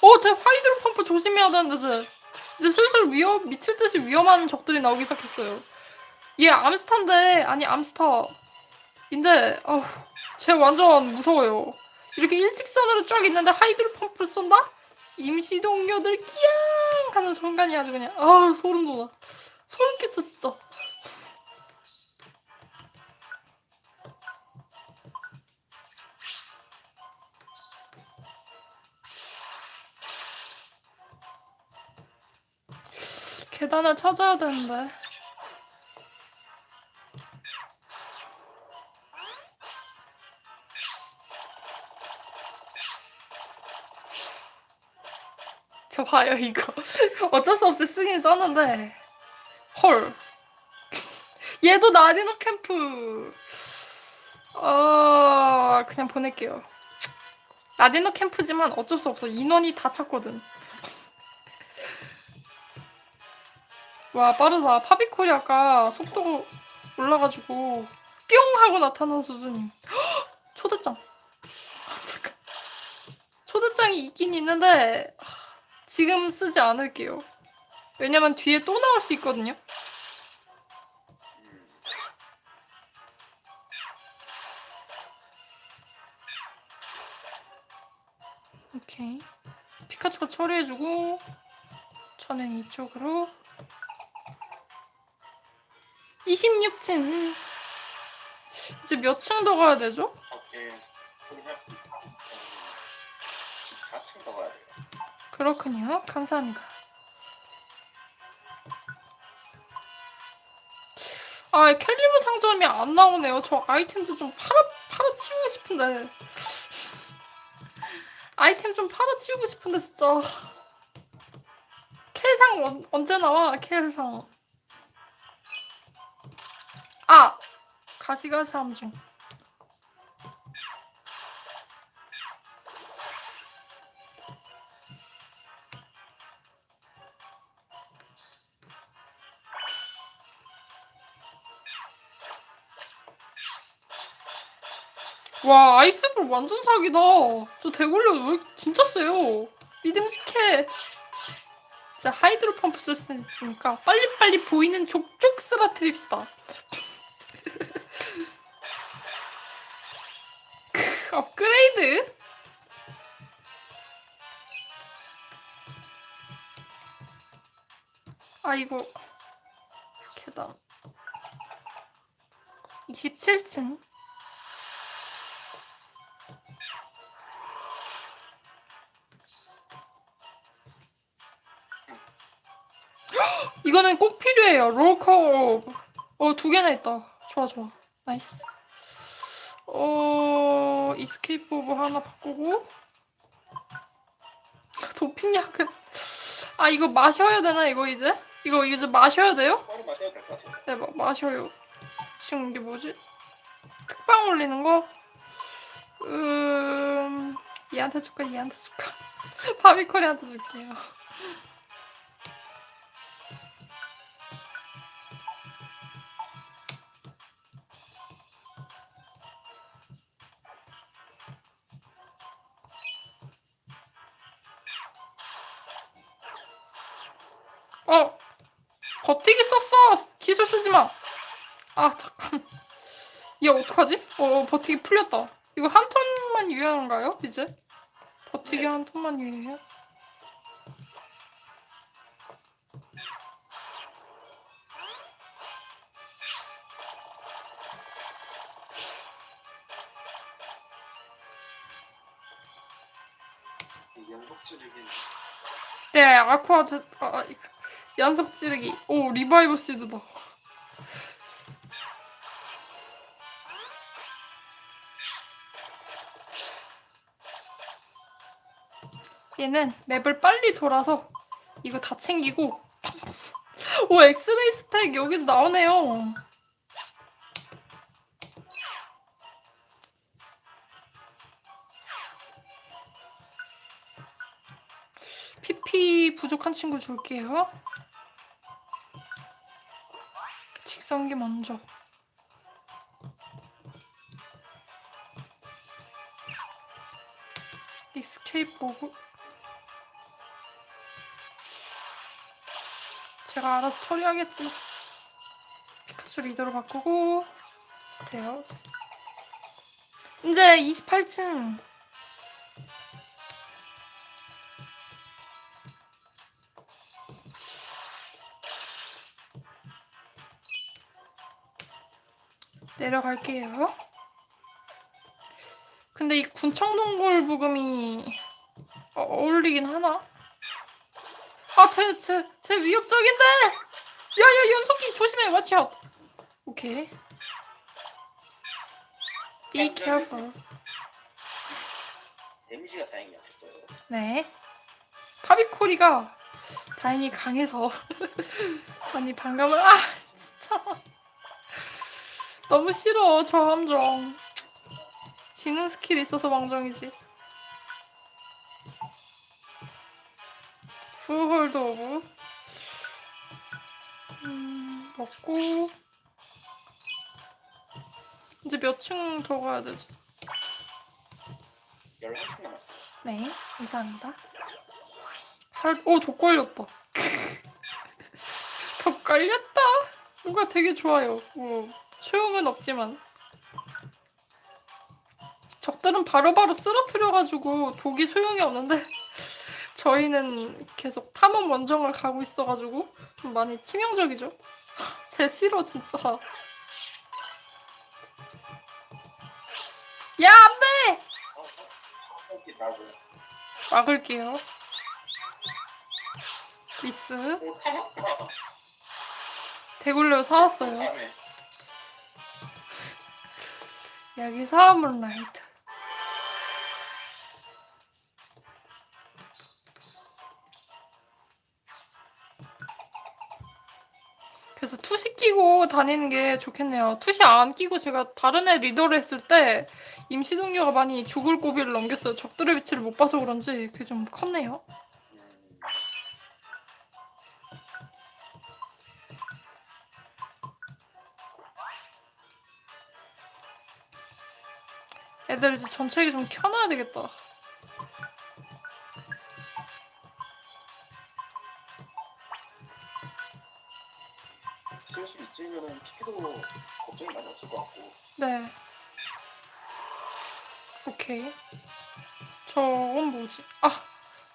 어, 제 하이드로 펌프 조심해야 되는데 제 이제 슬슬 위험 미칠 듯이 위험한 적들이 나오기 시작했어요. 얘 암스타인데 아니 암스타인데 아우 쟤 완전 무서워요. 이렇게 일직선으로 쫙 있는데 Hydro Pump를 쏜다? 임시 동료들 끼양 하는 순간이 아주 그냥 아우 소름 돋아. 소름 끼쳐 진짜. 계단을 찾아야 되는데. 저 봐요 이거. 어쩔 수 없이 쓰긴 썼는데. 헐. 얘도 나디노 캠프. 어 그냥 보낼게요. 나디노 캠프지만 어쩔 수 없어. 인원이 다 찼거든 와 빠르다. 파비코리아가 속도가 올라가지고 뿅 하고 나타난 수준임. 헉! 초대장. 아, 잠깐. 초대장이 있긴 있는데 하, 지금 쓰지 않을게요. 왜냐면 뒤에 또 나올 수 있거든요. 음, 오케이. 피카츄가 처리해주고 저는 이쪽으로 26층 이제 몇 층 더 가야 되죠? 오케이. 소리할 수 있다. 14층 더 가야 돼요. 그렇군요. 감사합니다. 아, 캘리버 상점이 안 나오네요. 저 아이템도 좀 팔아, 팔아치우고 싶은데. 아이템 좀 팔아치우고 싶은데, 진짜. 캘상 언, 언제 나와? 캘상. 아! 가시가시 함중. 와 아이스볼 완전 사기다. 저 대굴려 왜 진짜 세요. 믿음직해. 자 하이드로 펌프 쓸 수 있으니까 빨리빨리 보이는 족족 쓰러뜨립시다. 업그레이드? 아 이거 계단 27층 이거는 꼭 필요해요. Rollcall. 어, 두 개나 있다. 좋아, 좋아. 나이스. 어, Escape Orb 하나 바꾸고. 도핑약은. 아, 이거 마셔야 되나, 이거 이제? 이거 이제 마셔야 돼요? 바로 마셔야 될 것 같아요. 네, 마, 마셔요. 지금 이게 뭐지? 특방 올리는 거? 음, 얘한테 줄까? 얘한테 줄까? 바비콜이한테 줄게요. 버티기 풀렸다. 이거 한 턴만 유효한가요? 이제? 버티기 네. 한 턴만 유효해요? 네, Aqua Je, 아, 아. 연속 찌르기. 오, Revive Seed다. 얘는 맵을 빨리 돌아서 이거 다 챙기고 오 엑스레이 스펙 여기도 나오네요. PP 부족한 친구 줄게요. 직선기 먼저. 익스케이프 보고 제가 알아서 처리하겠지. 피카츄 리더로 바꾸고 스테어스. 이제 28층. 내려갈게요. 근데 이 군청동굴 부금이 어, 어울리긴 하나? 아, 쟤, 쟤, 쟤 위협적인데! 야, 야, 연속기 조심해, out! 오케이. Be careful. 데미지가 다행히 약했어요. 네. 파비코리가 다행히 강해서 많이 반감을, 아, 진짜. 너무 싫어, 저 함정. 지능 스킬 있어서 망정이지. Foe-Hold Orb. 음, 먹고. 이제 몇 층 더 가야 되지? 11층 남았어요. 네, 감사합니다. 할, 오, 독 걸렸다. 독 걸렸다. 뭔가 되게 좋아요. 뭐, 소용은 없지만. 적들은 바로바로 쓰러뜨려가지고 독이 소용이 없는데 저희는 계속 탐험 원정을 가고 있어가지고 좀 많이 치명적이죠. 제 싫어 진짜. 야 안돼! 어, 어. 막을게요. 미스. 대굴레오 살았어요. 삼회. 여기서 문라이트. 그래서 투시 끼고 다니는 게 좋겠네요. 투시 안 끼고 제가 다른 애 리더를 했을 때 임시 동료가 많이 죽을 고비를 넘겼어요. 적들의 위치를 못 봐서 그런지 그게 좀 컸네요. 음, 애들 이제 전체기 좀 켜놔야 되겠다. 이쯤이면은 피피도 걱정이 많이 없을 것 같고. 네. 오케이. 저건 뭐지? 아,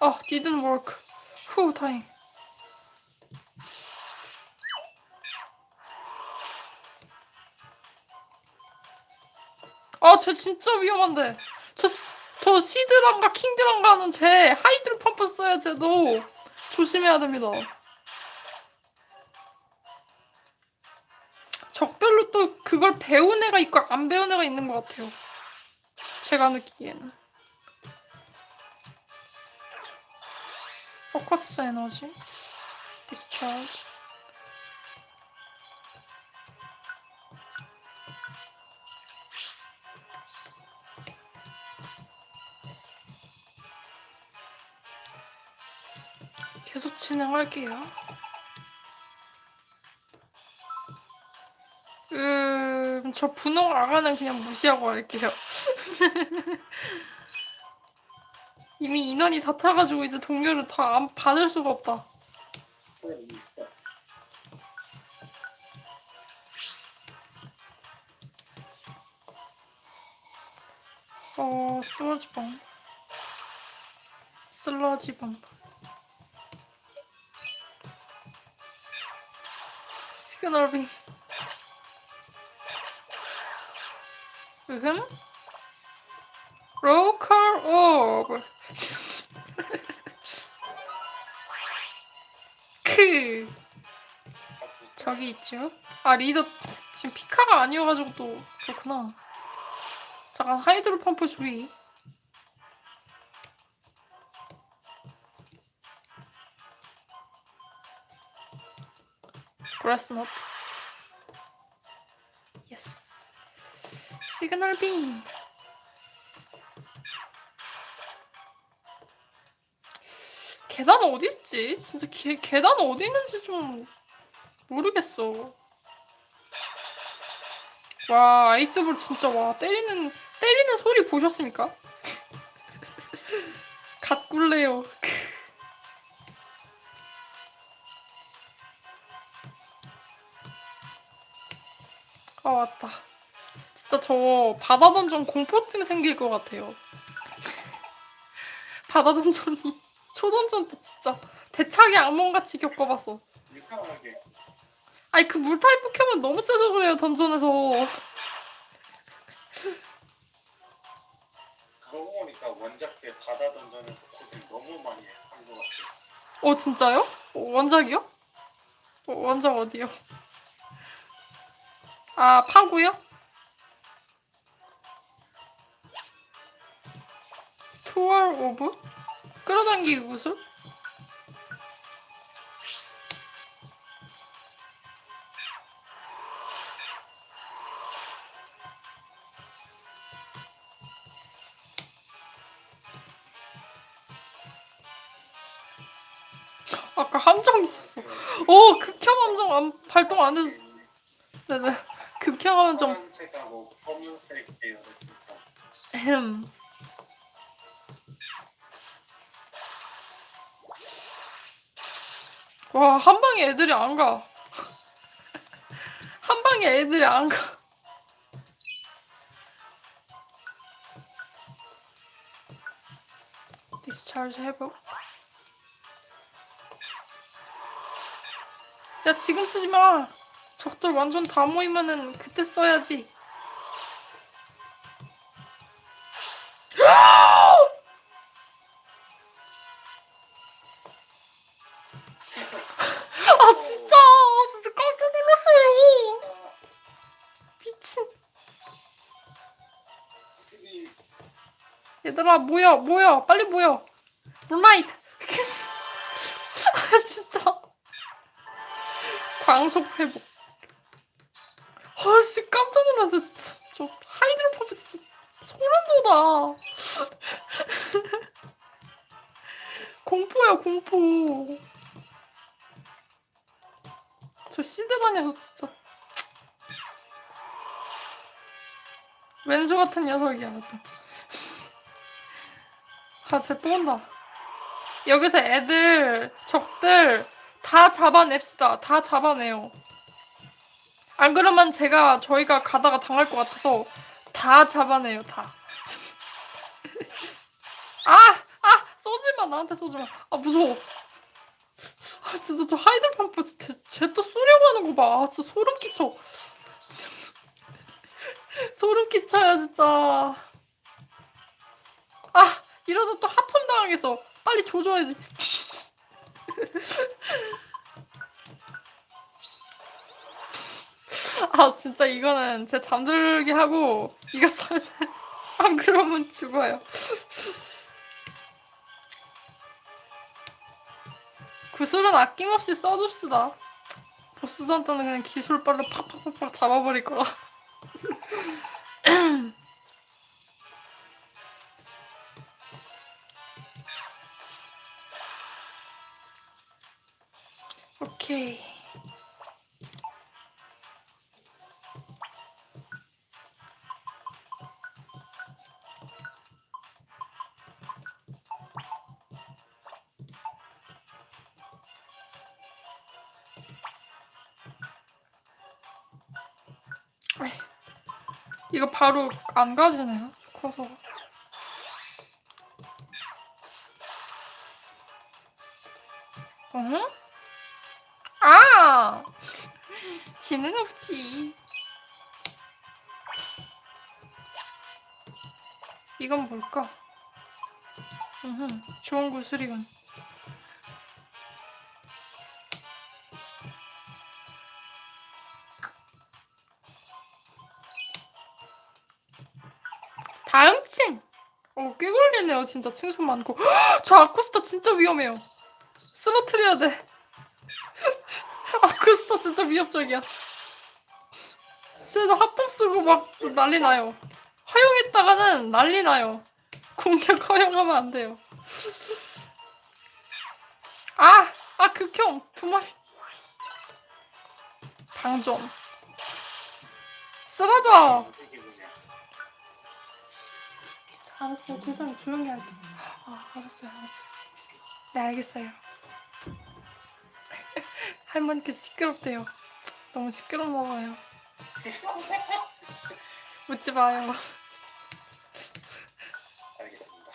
아, didn't work. 후, 다행. 아, 쟤 진짜 위험한데. 저, 스- 저 시드랑가 킹드랑가는 쟤 Hydro Pump 써야 쟤도 조심해야 됩니다. 적별로 또 그걸 배운 애가 있고 안 배운 애가 있는 것 같아요. 제가 느끼기에는. Focus Energy. Discharge. 계속 진행할게요. 음, 저 분홍 아가는 그냥 무시하고 할게요. 이미 인원이 다 타가지고 이제 동료를 다 안 받을 수가 없다. 어, 슬러지 범. 슬러지 범. 시그널 빔. 으흠. 로컬 오브. 크. 저기 있죠. 아 리더 지금 피카가 아니어가지고 또 그렇구나. 잠깐 Hydro Pump 주의. Grass Knot. 예 Signal Beam. 계단 어디 있지? 진짜 계, 계단 어디 있는지 좀 모르겠어. 와 아이스볼 진짜 와 때리는 때리는 소리 보셨습니까? 갓굴레요. 아 왔다. 진짜 저 바다 던전 공포증 생길 것 같아요. 바다 던전이 초던전 때 진짜 대차게 악몽같이 겪어봤어. 아니 그 물타입 포켓몬 너무 세서 그래요 던전에서. 그러고 보니까 원작의 바다 던전에서 고생 너무 많이 한 것 같아요. 어 진짜요? 어, 원작이요? 어, 원작 어디요? 아 파구요? Trawl Orb? 끌어당기기 구슬? 아까 함정 있었어. 오 극혐 함정 안, 발동 안 해서 네네 극혐 함정. 흠. 와, 한 방에 애들이 안 가. 한 방에 애들이 안 가. 디스차르지 회복. 야, 지금 쓰지 마. 적들 완전 다 모이면은 그때 써야지. 얘들아 모여 모여. 빨리 모여. 룬라이트 아 진짜. 광속 회복. 아씨 깜짝 놀랐어 진짜. 저 하이드로 퍼프 진짜 소름 돋아. 공포야 공포. 저 시대 다녀서 진짜. 왼수 같은 녀석이야 아주 아, 쟤 또 온다. 여기서 애들, 적들 다 잡아냅시다. 다 잡아내요. 안 그러면 제가 저희가 가다가 당할 것 같아서 다 잡아내요. 다. 아, 아, 쏘지 마. 나한테 쏘지 마. 아, 무서워. 아, 진짜 저 하이들 펌프 쟤 또 쏘려고 하는 거 봐. 아, 진짜 소름 끼쳐. 소름 끼쳐요, 진짜. 아, 이러다 또 하품 당하겠어. 빨리 조져야지. 아 진짜 이거는 제 잠들게 하고 이거 써야 돼. 안 그러면 죽어요. 구슬은 아낌없이 써줍시다. 보스전 때는 그냥 기술발로 팍팍팍팍 잡아버릴 거라. 오케이. 이거 바로 안 가지네요. 커서. 지능 없지. 이건 뭘까? 음, 좋은 구슬이군. 다음 층! 어, 꽤 걸리네요. 진짜 층수 많고. 저 아쿠스타 진짜 위험해요. 쓰러트려야 돼. 아쿠스타 진짜 위협적이야. 쟤도 합법 쓰고 막 난리 나요. 허용했다가는 난리 나요. 공격 허용하면 안 돼요. 아! 아, 극혐! 두 마리. 방전. 쓰러져! 알았어요. 죄송해요. 조용히 할게. 아, 알았어요. 알았어요. 네, 알겠어요. 할머니께서 시끄럽대요. 너무 시끄럽나 봐요. 묻지 마요. 알겠습니다.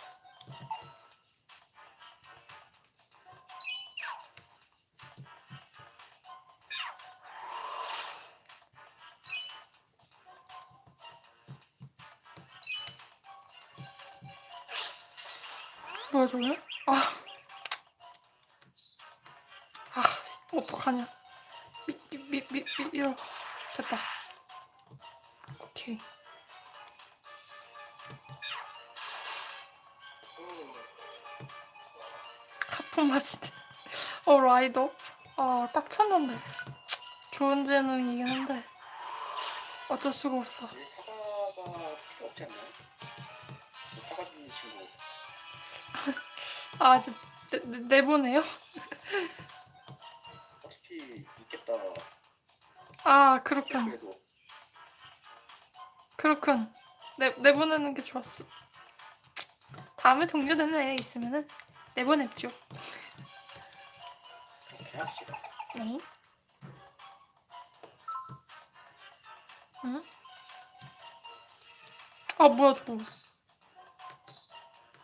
뭐야, 저게? 아. 아, 어떡하냐. 미, 미, 미, 미, 미, 이러. 됐다. 하품 마시네. 어, 라이더? 아, 꽉 찼는데. 좋은 재능이긴 한데. 어쩔 수가 없어. 이 사과가 필요 없지 않나요? 저 사과 주는 친구 아, 이제 내, 내, 내보내요? 어차피 있겠다. 아, 그렇군. 그렇군. 내, 내보내는 게 좋았어. 다음에 동료되는 애 있으면은 내보냅죠. 그렇게 합시다. 네. 응? 아, 뭐야, 저거.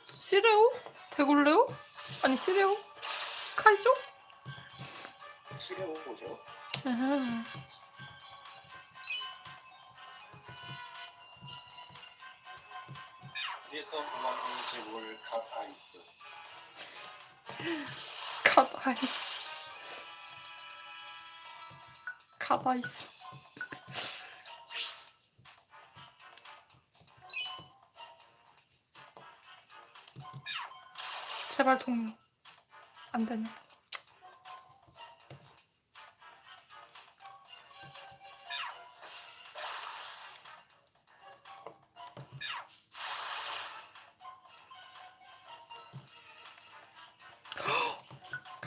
시레오? 데골레오? 아니, 시레오? 스카이죠? 시레오 보죠. 음. 어디서 모를 갓아 갓 아이스. 갓 아이스. 제발 동료. 안 되네.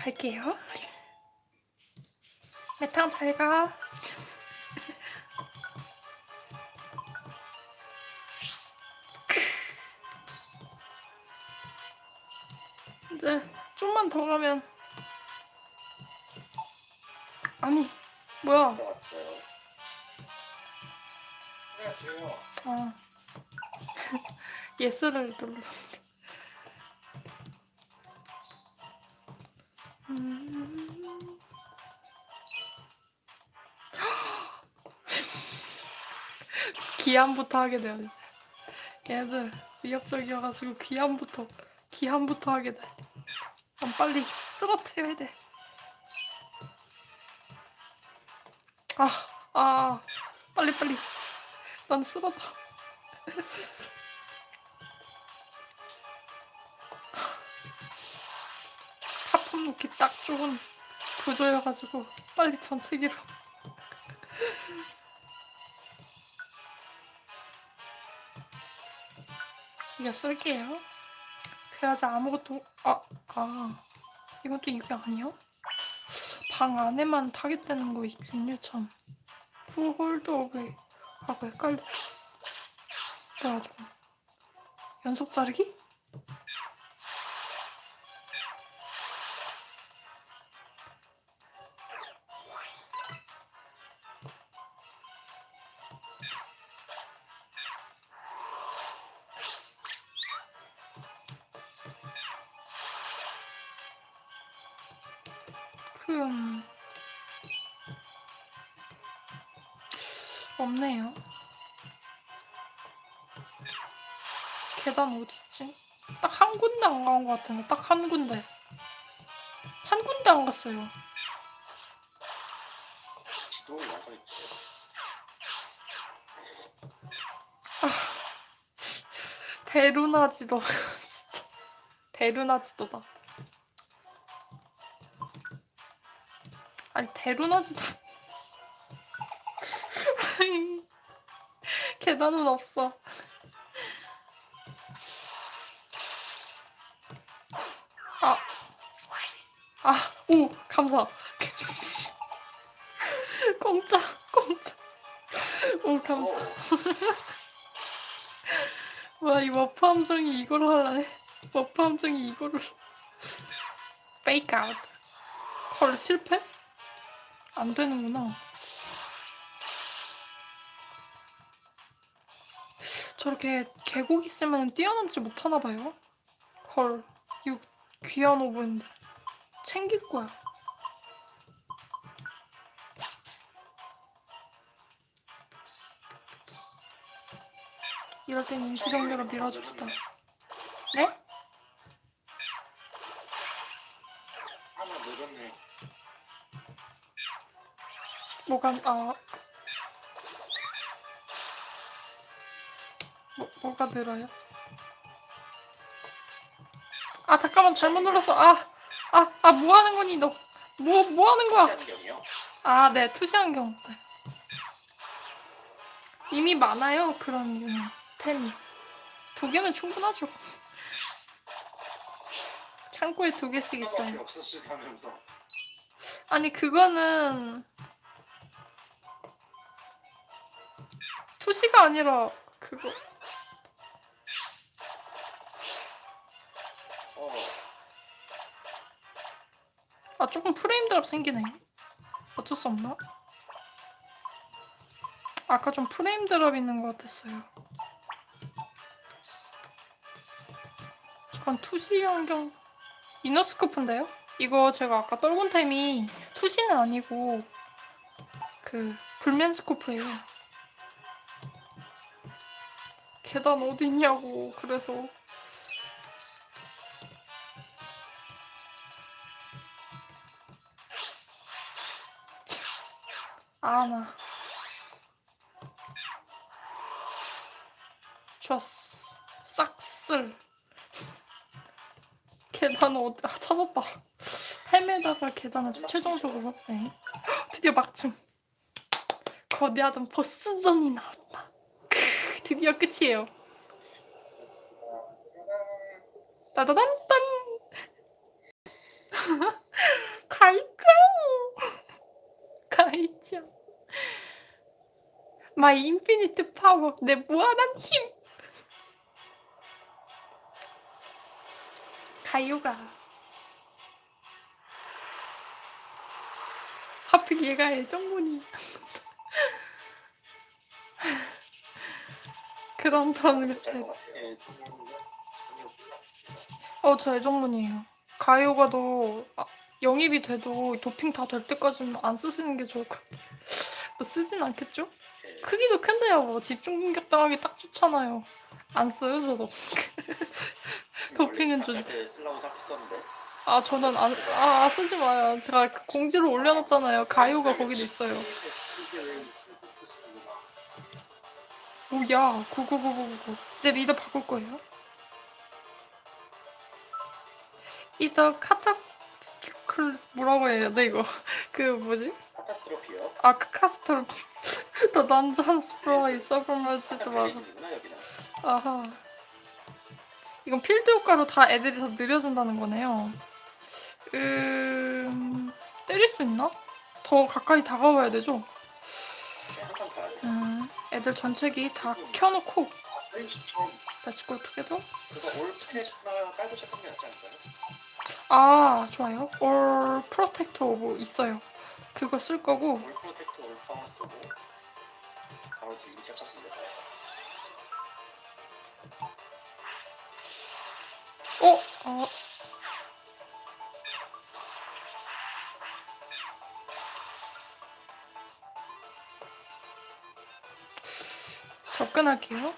갈게요. 메탕 잘 가. 이제 좀만 더 가면 아니 뭐야? 안녕하세요. 아 예스를 눌러. 기한부터 하게 돼요 이제. 얘들 위협적이어가지고 기한부터 기한부터 하게 돼. 난 빨리 쓰러트려야 돼. 아, 아, 빨리 빨리. 난 쓰러져. 하품 놓기 딱 좋은 구조여가지고 빨리 전체기로. 이거 쓸게요. 그래야지 아무것도 아, 아. 또 이게 아니야? 방 안에만 target되는 거 있군요 참. Orb하고 헷갈렸다. 뭐야 저거. 연속 자르기? 어딨지? 딱 한 군데 안 간 것 같은데 딱 한 군데. 한 군데 안 갔어요. 지도 완전히 대루나 지도 진짜 대루나 지도다. 아니 대루나 지도 계단은 없어. 공짜, 공짜. 오 감사. 어, 와, 이 워프 함정이 이걸 하려네. 워프 함정이 이거를. Fake Out. 헐, 실패? 안 되는구나. 저렇게 계곡 있으면 뛰어넘지 못하나 봐요. 헐, 이거 귀한 오브인데. 챙길 거야. 이럴 땐 임시 동료로 밀어줍시다. 네? 하나 늘었네. 뭐가 아 뭐, 뭐가 늘어요? 아 잠깐만 잘못 눌렀어 아 아 아 뭐 하는 거니 너 뭐뭐 하는 거야. 아 네 투시한 경우 네. 이미 많아요 그런 유형 템이 두 개면 충분하죠. 창고에 두 개씩 하나밖에 있어요. 아니 그거는 투시가 아니라 그거. 어, 아 조금 프레임 드랍 생기네. 어쩔 수 없나? 아까 좀 프레임 드랍 있는 것 같았어요 저건 투시 안경 이너스코프인데요? 이거 제가 아까 떨군 템이 투시는 아니고 그 불면 스코프예요. 계단 어디 있냐고 그래서. 아나. 좋았어. 싹쓸 계단 어디 아 찾았다. 헤매다가 계단을 최종적으로. 네. 드디어 막층 거대하던 보스전이 나왔다. 크, 드디어 끝이에요. 따다단딴 갈까? 가이자 마이 인피니트 파워 내 무한한 힘 가요가 하필 얘가 애정문이 그런 턴 밑에 짤것 같아요. 예, 전혀 어저 애정문이에요 가요가도 아, 영입이 돼도 도핑 다 될 때까지는 안 쓰시는 게 좋을 것 같아요 뭐 쓰진 않겠죠? 예. 크기도 큰데요 뭐 집중 공격 당하기 딱 좋잖아요 안 써요 저도 도핑은 좀- 때 쓰려고 생각했었는데. 아 저는 안 아, 쓰지 마요. 제가 그 공지를 올려놨잖아요. 가요가 거기도 있어요. 오야 99999 이제 리더 바꿀 거예요? 이더 카타클 뭐라고 해야 돼 이거? 그 뭐지? 카타스트로피요. 아 카스터 더 난전 스프로이 서브머치도 맞아. 아하 이건 필드 효과로 다 애들이 더 느려진다는 거네요 음... 때릴 수 있나? 더 가까이 다가와야 되죠? 음, 애들 전체기 다 켜놓고 게 낫지 않을까요? 아 좋아요. All Protect 뭐 있어요. 그거 쓸 거고 All Protect All Power 쓰고 바로 deal 어? 어 접근할게요.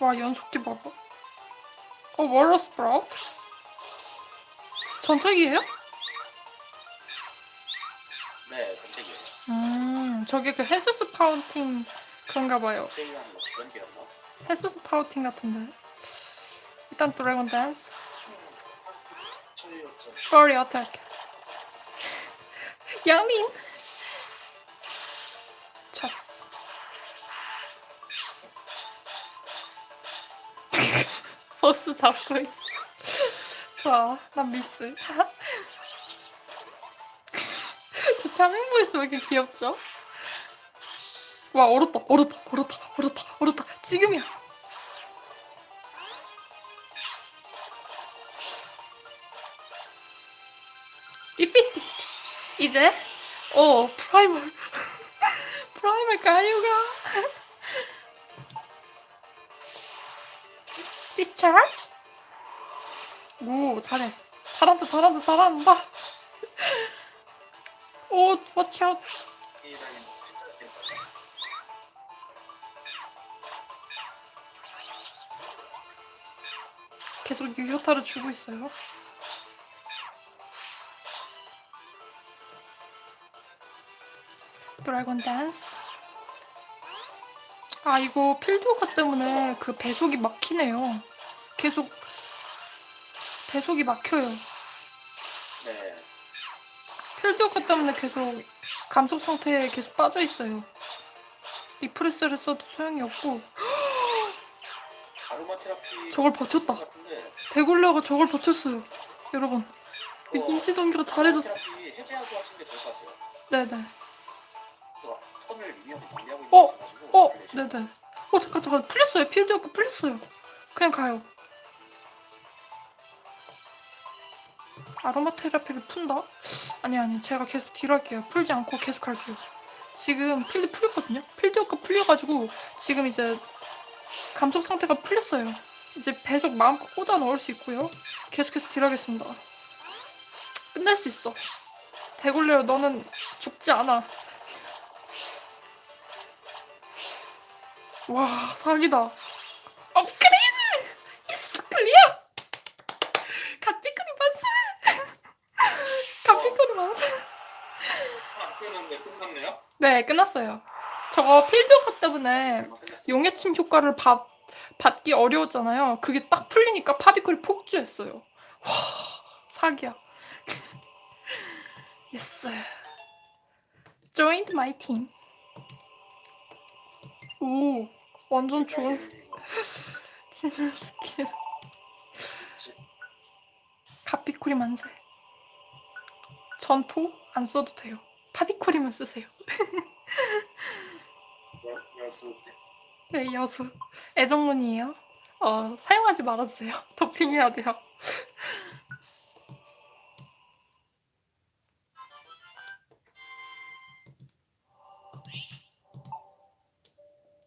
와 연속기 봐봐. 어 Water Spout? 전체기예요? 네, 전체기예요. 음 저게 그 해수스파우팅 그런가 봐요. 해수스파우팅 같은데. 일단 Dragon Dance. Fury Attack. 양린. 찼어. 버스 잡고 있어. 좋아, 난 미스. 저 voice 왜 이렇게 귀엽죠? 와, 얼었다, 얼었다, 얼었다, 얼었다, 얼었다. 지금이야. 디피티. 이제 어 프라이멀 프라이멀 가유가 디스차지 오 잘해 잘한다 잘한다 잘한다 오 이랑 계속 유효타를 주고 있어요. Dragon Dance. 아 이거 Field Walker 때문에 그 배속이 막히네요. 계속 배속이 막혀요. 네. Field Walker 때문에 계속 감속 상태에 계속 빠져 있어요. Refresh를 써도 소용이 없고 저걸 버텼다. 대굴려가 저걸 버텼어요. 여러분 임시 동기가 잘해줬어. 네네. 어, 어 네네. 어 잠깐 잠깐. 풀렸어요. 필드워커 풀렸어요. 그냥 가요. 아로마 테라피를 푼다? 아니 아니. 제가 계속 딜 할게요. 풀지 않고 계속 할게요. 지금 필드 풀렸거든요? 필드워커 풀려가지고 지금 이제 감속 상태가 풀렸어요. 이제 배속 마음껏 꽂아 넣을 수 있고요. 계속해서 딜하겠습니다. 끝낼 수 있어. 대굴레어 너는 죽지 않아. 와 사기다. 업그레이드! 예스 클리어 갓비크리 만세! 갓비크리 만세! 안 끝났네요? 네 끝났어요. 저거 Field Walker 때문에. 용해침 효과를 받, 받기 어려웠잖아요. 그게 딱 풀리니까 파비클이 폭주했어요. 와 사기야. Yes. Joined my team. 오 완전 좋은 지능 스킬. 카피코리 만세. 전포 안 써도 돼요. 파비코리만 쓰세요. 여- 여수 네 여수 애정문이에요 어 사용하지 말아주세요 도핑해야 돼요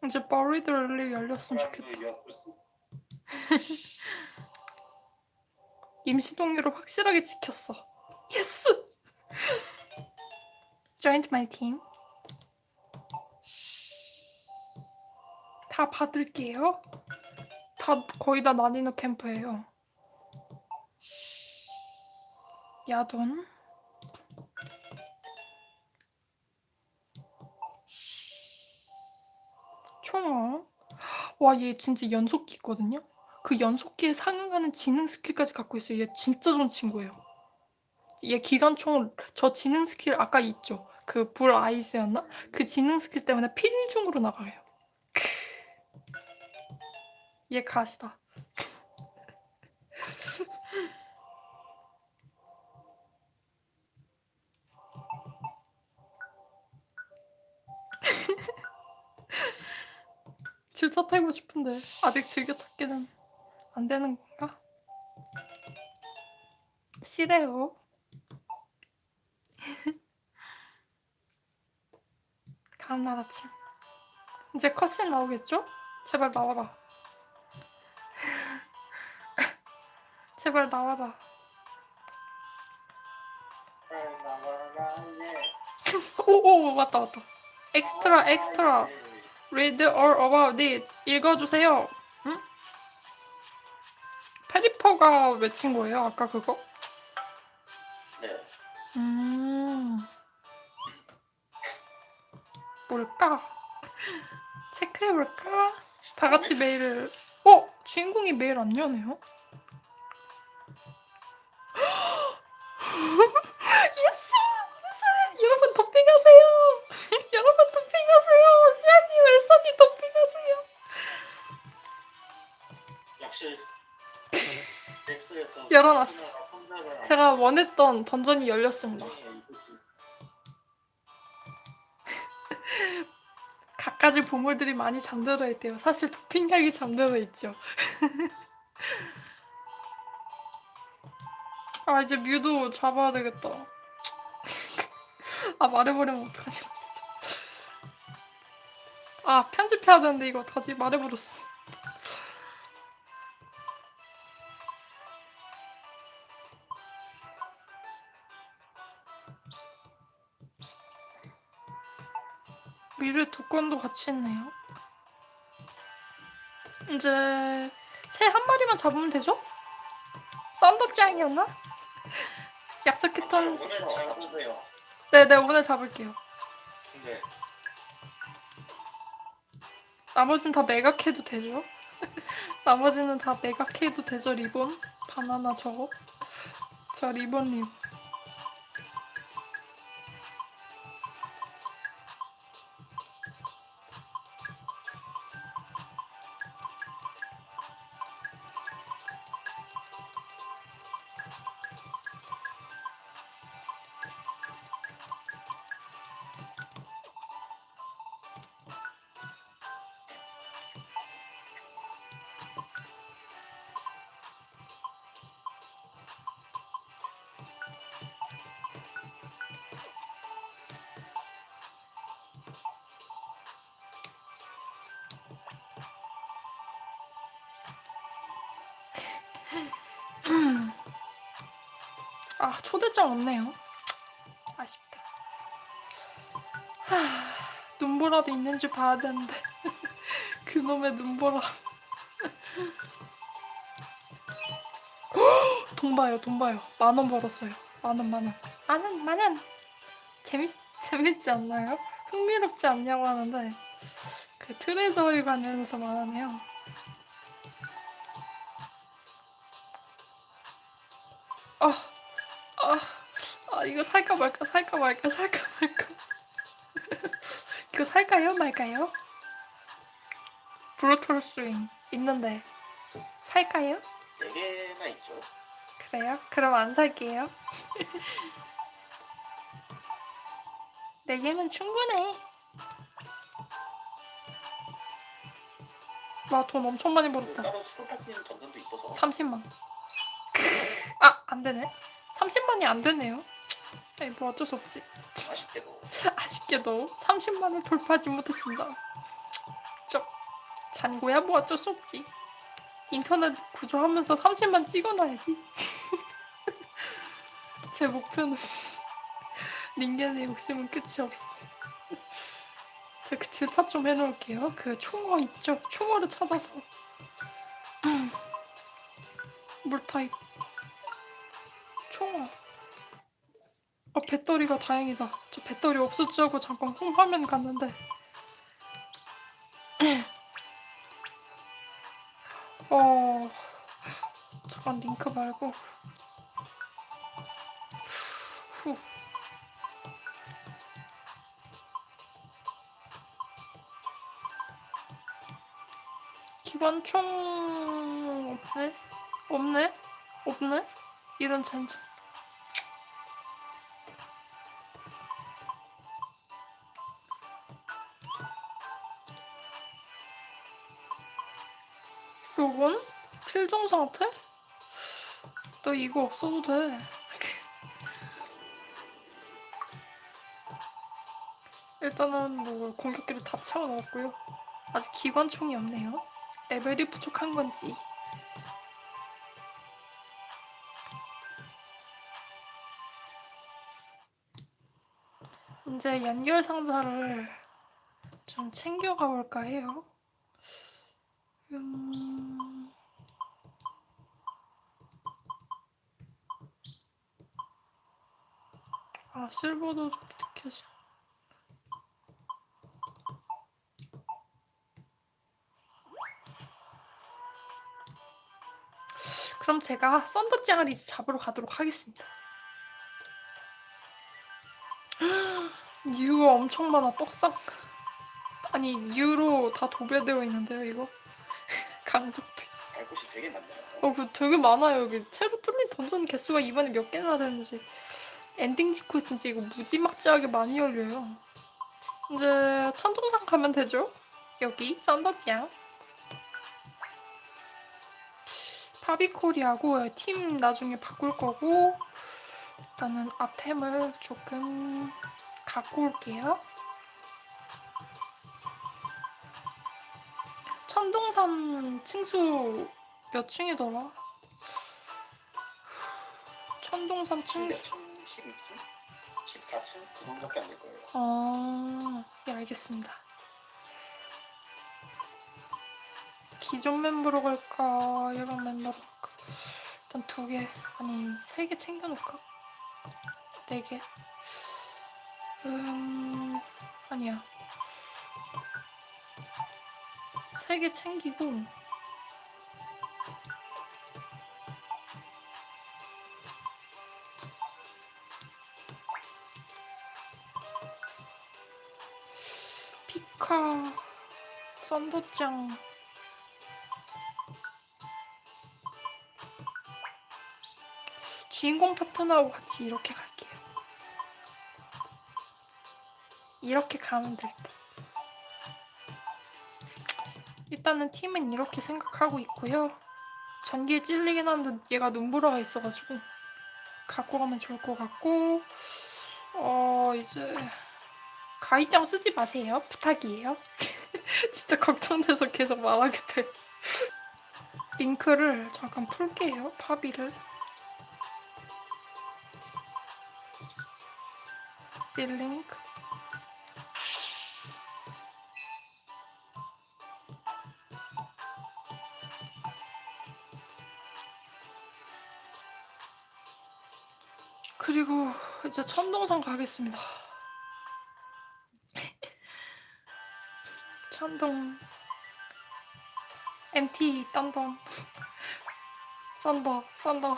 이제 버리드 랠리 열렸으면 좋겠다 그 여수 임시 동료를 확실하게 지켰어. 예스! Joined my team. 다 받을게요. 다 거의 다 나니노 캠프예요. 야돈. 총어. 와, 얘 진짜 연속기 있거든요? 그 연속기에 상응하는 지능 스킬까지 갖고 있어요. 얘 진짜 좋은 친구예요. 얘 기관총 저 지능 스킬 아까 있죠? 그 불 아이스였나? 그 지능 스킬 때문에 필중으로 나가요. 얘 갓이다. 질차 타고 싶은데 아직 즐겨 찾기는 안 되는 건가? 싫어요. 다음날 아침 이제 컷신 나오겠죠? 제발 나와라. 제발 나와라. 오오 맞다 맞다. Extra extra. Read all about it. 읽어주세요. 응? 페리퍼가 외친 거예요? 아까 그거? 네. 음. 뭘까? 체크해볼까? 다 같이 메일을. 어? 주인공이 메일 안 여네요? Yes! 만세! 여러분 도핑하세요! 여러분 도핑하세요! 시아님, 엘사님 도핑하세요! 역시 엑스에서 열어놨어. 제가 원했던 던전이 열렸습니다. 갖가지 보물들이 많이 잠들어 있대요. 사실 도핑약이 잠들어 있죠. 아 이제 뮤도 잡아야 되겠다. 아 말해버리면 어떡하냐 진짜. 아 편집해야 되는데 이거 어떡하지? 말해버렸어. 미래 두 건도 같이 있네요. 이제 새 한 마리만 잡으면 되죠? 썬더짱이었나? 약속했던 오늘 잘 보세요. 네네 오늘 잡을게요. 근데 나머지는 다 매각해도 되죠? 나머지는 다 매각해도 되죠 리본? 바나나 저거? 저 리본 리본 아 초대장 없네요. 아쉽다. 하, 눈보라도 있는지 봐야 되는데 그놈의 눈보라. 돈 봐요, 돈 봐요. 만 원 벌었어요. 만 원, 만 원. 만 원, 만 원. 재밌 재밌지 않나요? 흥미롭지 않냐고 하는데 그 트레저에 관련해서 말하네요. 이거 살까 말까 살까 말까 살까 말까 이거 살까요 말까요? 브루털 스윙 있는데 살까요? 네 개나 있죠. 그래요? 그럼 안 살게요. 네 개면 충분해. 와돈 엄청 많이 벌었다. 따로 수로 바뀌는 던전도 있어서 30만. 아, 안 되네. 30만이 안 되네요. 아니, 뭐 어쩔 수 없지. 아쉽게도 아쉽게도 30만을 돌파하지 못했습니다. 좀 잔고야 뭐 어쩔 수 없지. 인터넷 구조하면서 30만 찍어놔야지. 제 목표는 닌겐의 욕심은 끝이 없어. 제가 그 질차 좀 해놓을게요. 그 총어 있죠? 총어를 찾아서 물타입 배터리가 다행이다. 저 배터리 없었지 하고 잠깐 홈화면 갔는데. 어 잠깐 링크 말고. 후. 기관총 없네? 없네? 없네? 이런 젠장 상태? 너 이거 없어도 돼. 일단은 뭐 공격기를 다 채워 넣었고요. 아직 기관총이 없네요. 레벨이 부족한 건지. 이제 연결 상자를 좀 챙겨가 볼까 해요. 음... 아, 실버도 좀 느껴져. 그럼 제가 썬더짱을 이제 잡으러 가도록 하겠습니다. 뉴가 엄청 많아, 떡상. 아니, 뉴로 다 도배되어 있는데요, 이거? 강적도 있어. 갈 곳이 되게 많네요. 어, 그 되게 많아요, 여기. 새로 뚫린 던전 개수가 이번에 몇 개나 되는지. 엔딩 직후에 진짜 이거 무지막지하게 많이 열려요. 이제 천둥산 가면 되죠? 여기, 썬더짱. 파비코리하고 팀 나중에 바꿀 거고 일단은 아템을 조금 갖고 올게요. 천둥산 층수 몇 층이더라? 천둥산 층수 12층? 14층? 그 정도밖에 안 될 거예요. 아, 예, 알겠습니다. 기존 멤버로 갈까? 일반 멤버로 갈까? 일단 두 개, 아니, 세 개 챙겨놓을까? 네 개? 음, 아니야. 세 개 챙기고, 피카, 썬더짱, 주인공 파트너하고 같이 이렇게 갈게요. 이렇게 가면 될 듯. 일단은 팀은 이렇게 생각하고 있고요. 전기에 찔리긴 하는데 얘가 눈보라가 있어가지고 갖고 가면 좋을 것 같고 어 이제 가이짱 쓰지 마세요. 부탁이에요. 진짜 걱정돼서 계속 말하게 돼. 링크를 잠깐 풀게요. 파비를. 딜링크 그리고 이제 천동산 가겠습니다. 천동 MT 딴동 썬더 썬더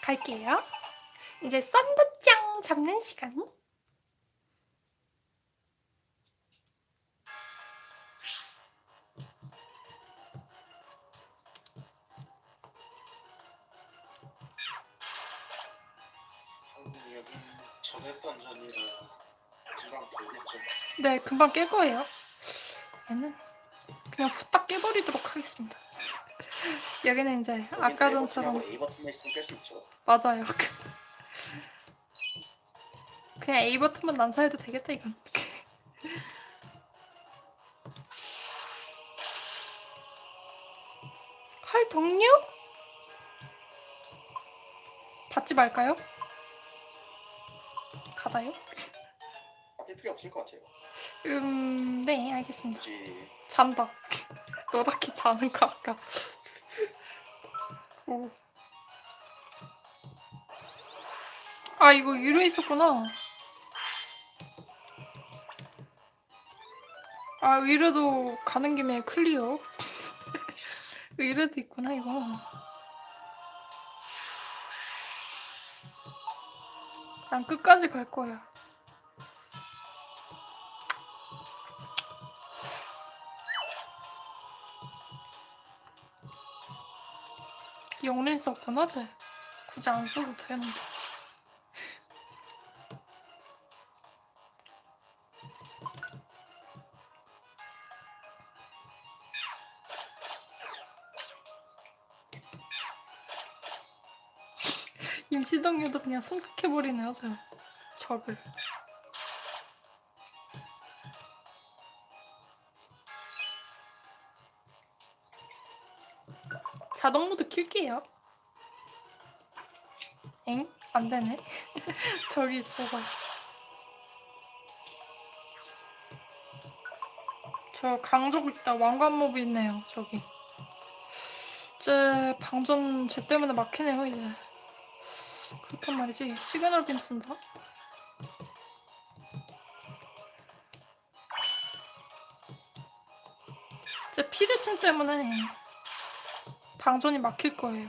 갈게요. 이제 썬더짱 잡는 시간. 전에 던전이라 금방 돌겠죠. 네, 금방 깰 거예요. 얘는 그냥 후딱 깨버리도록 하겠습니다. 여기는 이제 아까 전처럼 A 버튼만 있으면 깰 수 있죠. 맞아요. 그냥 A 버튼만 난사해도 되겠다 이건. 활 동료? 받지 말까요? 받아요? 바뀔 필요 없을 것 같아요. 음, 네, 알겠습니다. 굳이 잔다. 노랗게 자는 거 아까. 오. 아 이거 위로 있었구나. 아 위로도 가는 김에 클리어. 위로도 있구나 이거. 난 끝까지 갈 거야. 영린 썼구나 쟤. 굳이 안 써도 되는데. 시동료도 그냥 순삭해버리네요 저 적을. 자동 모드 킬게요. 엥? 안되네. 저기 있어서. 저 강적 있다. 왕관몹 있네요 저기. 이제 방전 쟤 때문에 막히네요 이제 그렇단 말이지? 시그널 빔 쓴다? 이제 피레침 때문에 방전이 막힐 거예요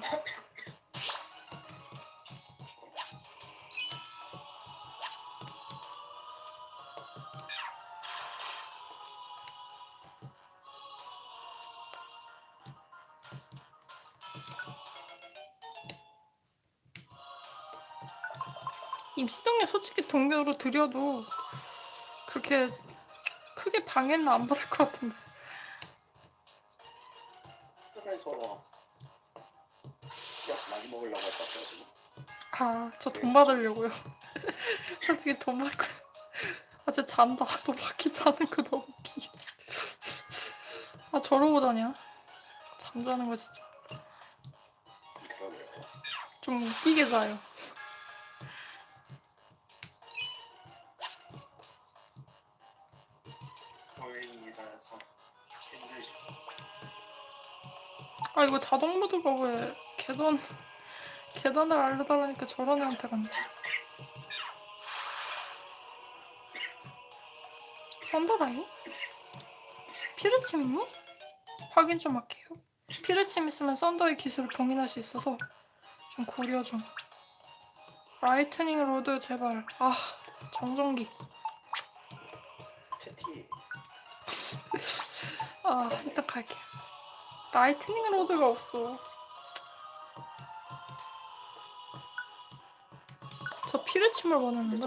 솔직히 동료로 들여도 그렇게 크게 방해는 안 받을 것 같은데. 그래서 치약 많이 먹으려고 했다 그래가지고. 아 저 돈 받으려고요. 솔직히 돈 받고. 아 쟤 잔다. 너 바퀴 자는 거 너무 웃기 아 저러고 자냐? 잠자는 거 진짜. 좀 웃기게 자요 보행이라서 힘들죠. 아 이거 자동 모드가 왜 계단 계단을 알려달라니까 저런 애한테 갔네 썬더라이? 피르침 있니? 확인 좀 할게요 피르침 있으면 썬더의 기술을 봉인할 수 있어서 좀 고려 좀 라이트닝 로드 제발 아 정전기 아 이따 갈게요 라이트닝 로드가 없어 저 피르침을 원했는데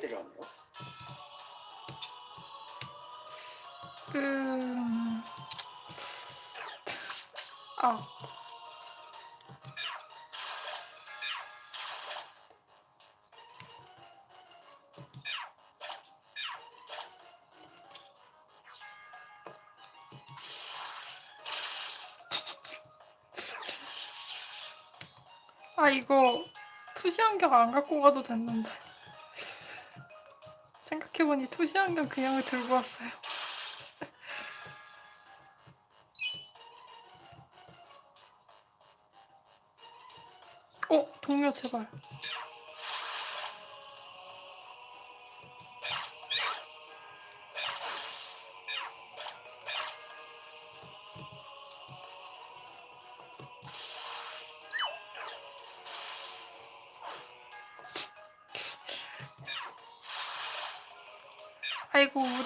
데려왔네요. 음... 아. 아 안경 안 갖고 가도 됐는데 생각해보니 투시 안경 그냥 들고 왔어요. 어, 동료 제발.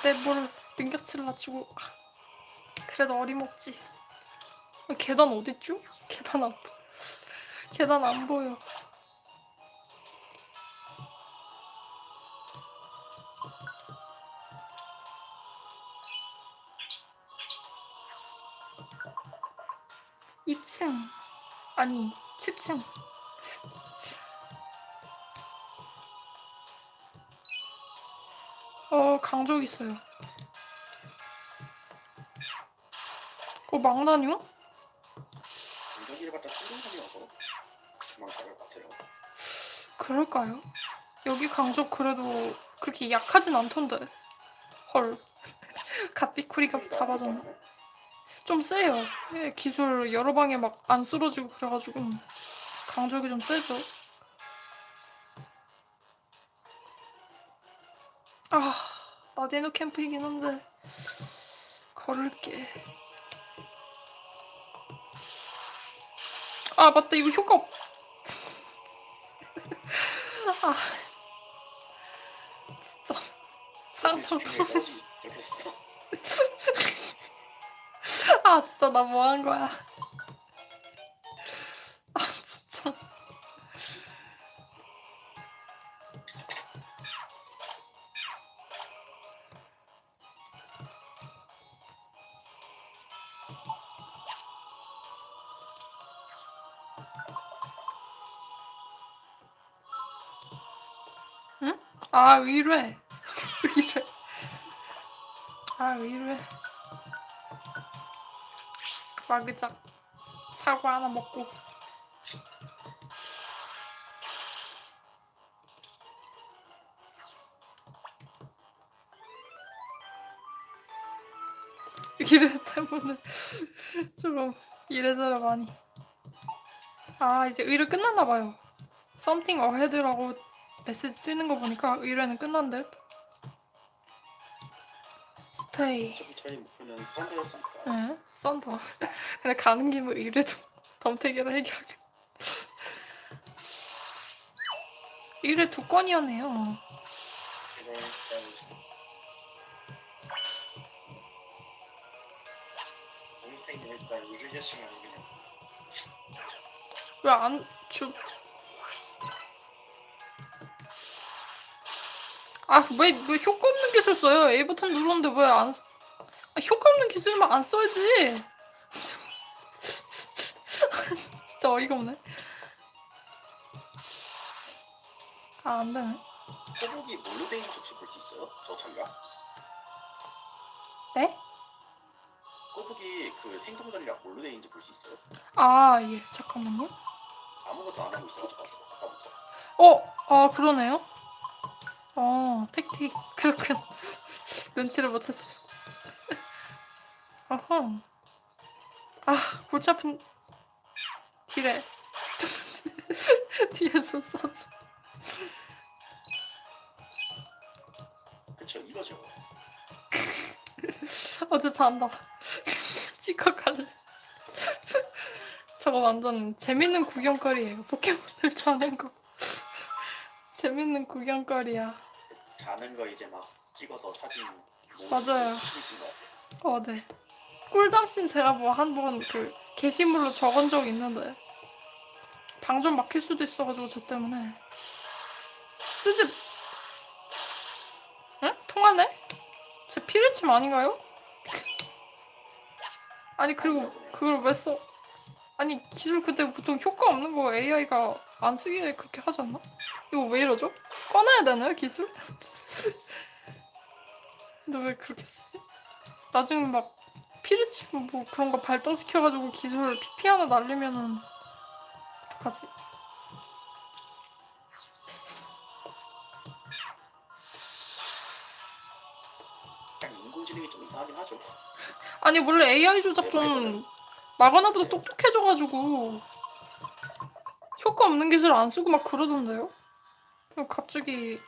내 뭘 능력치를 낮추고 아, 그래도 어림없지 어, 계단 어딨죠? 계단 안 보. 계단 안 보여. 이층 아니 7층 어 강적 있어요 어 망나뇽? 운전기를 갖다 같아요. 그럴까요? 여기 강적 그래도 그렇게 약하진 않던데. 헐. 갓비코리가 잡아줬네. 좀 세요. 예, 기술 여러 방에 막 안 쓰러지고 그래가지고 강적이 좀 세죠. 아, 나데노 캠프이긴 한데 걸을게. 아 맞다 이거 효과 없... 아 진짜 상상 떨어졌어 이렇게 있어. 아 진짜 나 뭐 한 거야 아 의뢰 의뢰 아 의뢰 마그작 사과 하나 먹고. 이래 때문에 조금 이래저래 많이. 아 이제 의뢰 끝났나 봐요. Something ahead라고 메시지 뜨는 거 보니까 의뢰는 끝난 듯 스테이 저희 목표는 펀드였으니까. 예, 썬더. 근데 가는 김에 이래도 덤태기로 해결하게. 이래 두 건이었네요. 이걸 일단 몽탱이 일단 유리개씩만 그냥 왜안 주? 아, 왜, 왜 효과 없는 기술 써요? A 버튼 누르는데 왜 안, 아, 효과 없는 기술만 안 써야지. 진짜 어이가 없네. 아, 안 되네. 꼬북이 뭘로 돼 있는지 혹시 볼 수 있어요? 저 전략? 네? 꼬북이 그 행동 전략 뭘로 돼 있는지 볼 수 있어요? 아, 예, 잠깐만요. 아무것도 안 하고 아까부터. 어, 아 그러네요. 어, 택틱 그렇군. 눈치를 못 챘어. 어허. 아, 골치 아픈 딜에 뒤에서 써줘. 그쵸 이거죠. 어제 잔다. 찍어 갈래. 저거 완전 재밌는 구경거리예요. 포켓몬을 좋아하는 거. 재밌는 구경거리야. 자는 거 이제 막 찍어서 사진 모으시고 맞아요. 어, 네. 꿀잠씬 제가 뭐 한 번 그 게시물로 적은 적 있는데 방 좀 막힐 수도 있어가지고 저 때문에 쓰지 응? 통하네? 제 피레침 아닌가요? 아니 그리고 그걸 왜 써? 아니 기술 그때 보통 효과 없는 거 AI가 안 쓰게 그렇게 하지 않나? 이거 왜 이러죠? 꺼놔야 되나요 기술? 근데 왜 그렇게 쓰지? 나중에 막 피르치고 뭐 그런 거 발동시켜가지고 기술 PP 하나 날리면은 어떡하지? 인공지능이 좀 이상하긴 하죠. 아니 원래 AI 조작 좀 마가나보다 똑똑해져가지고 효과 없는 기술 안 쓰고 막 그러던데요? 갑자기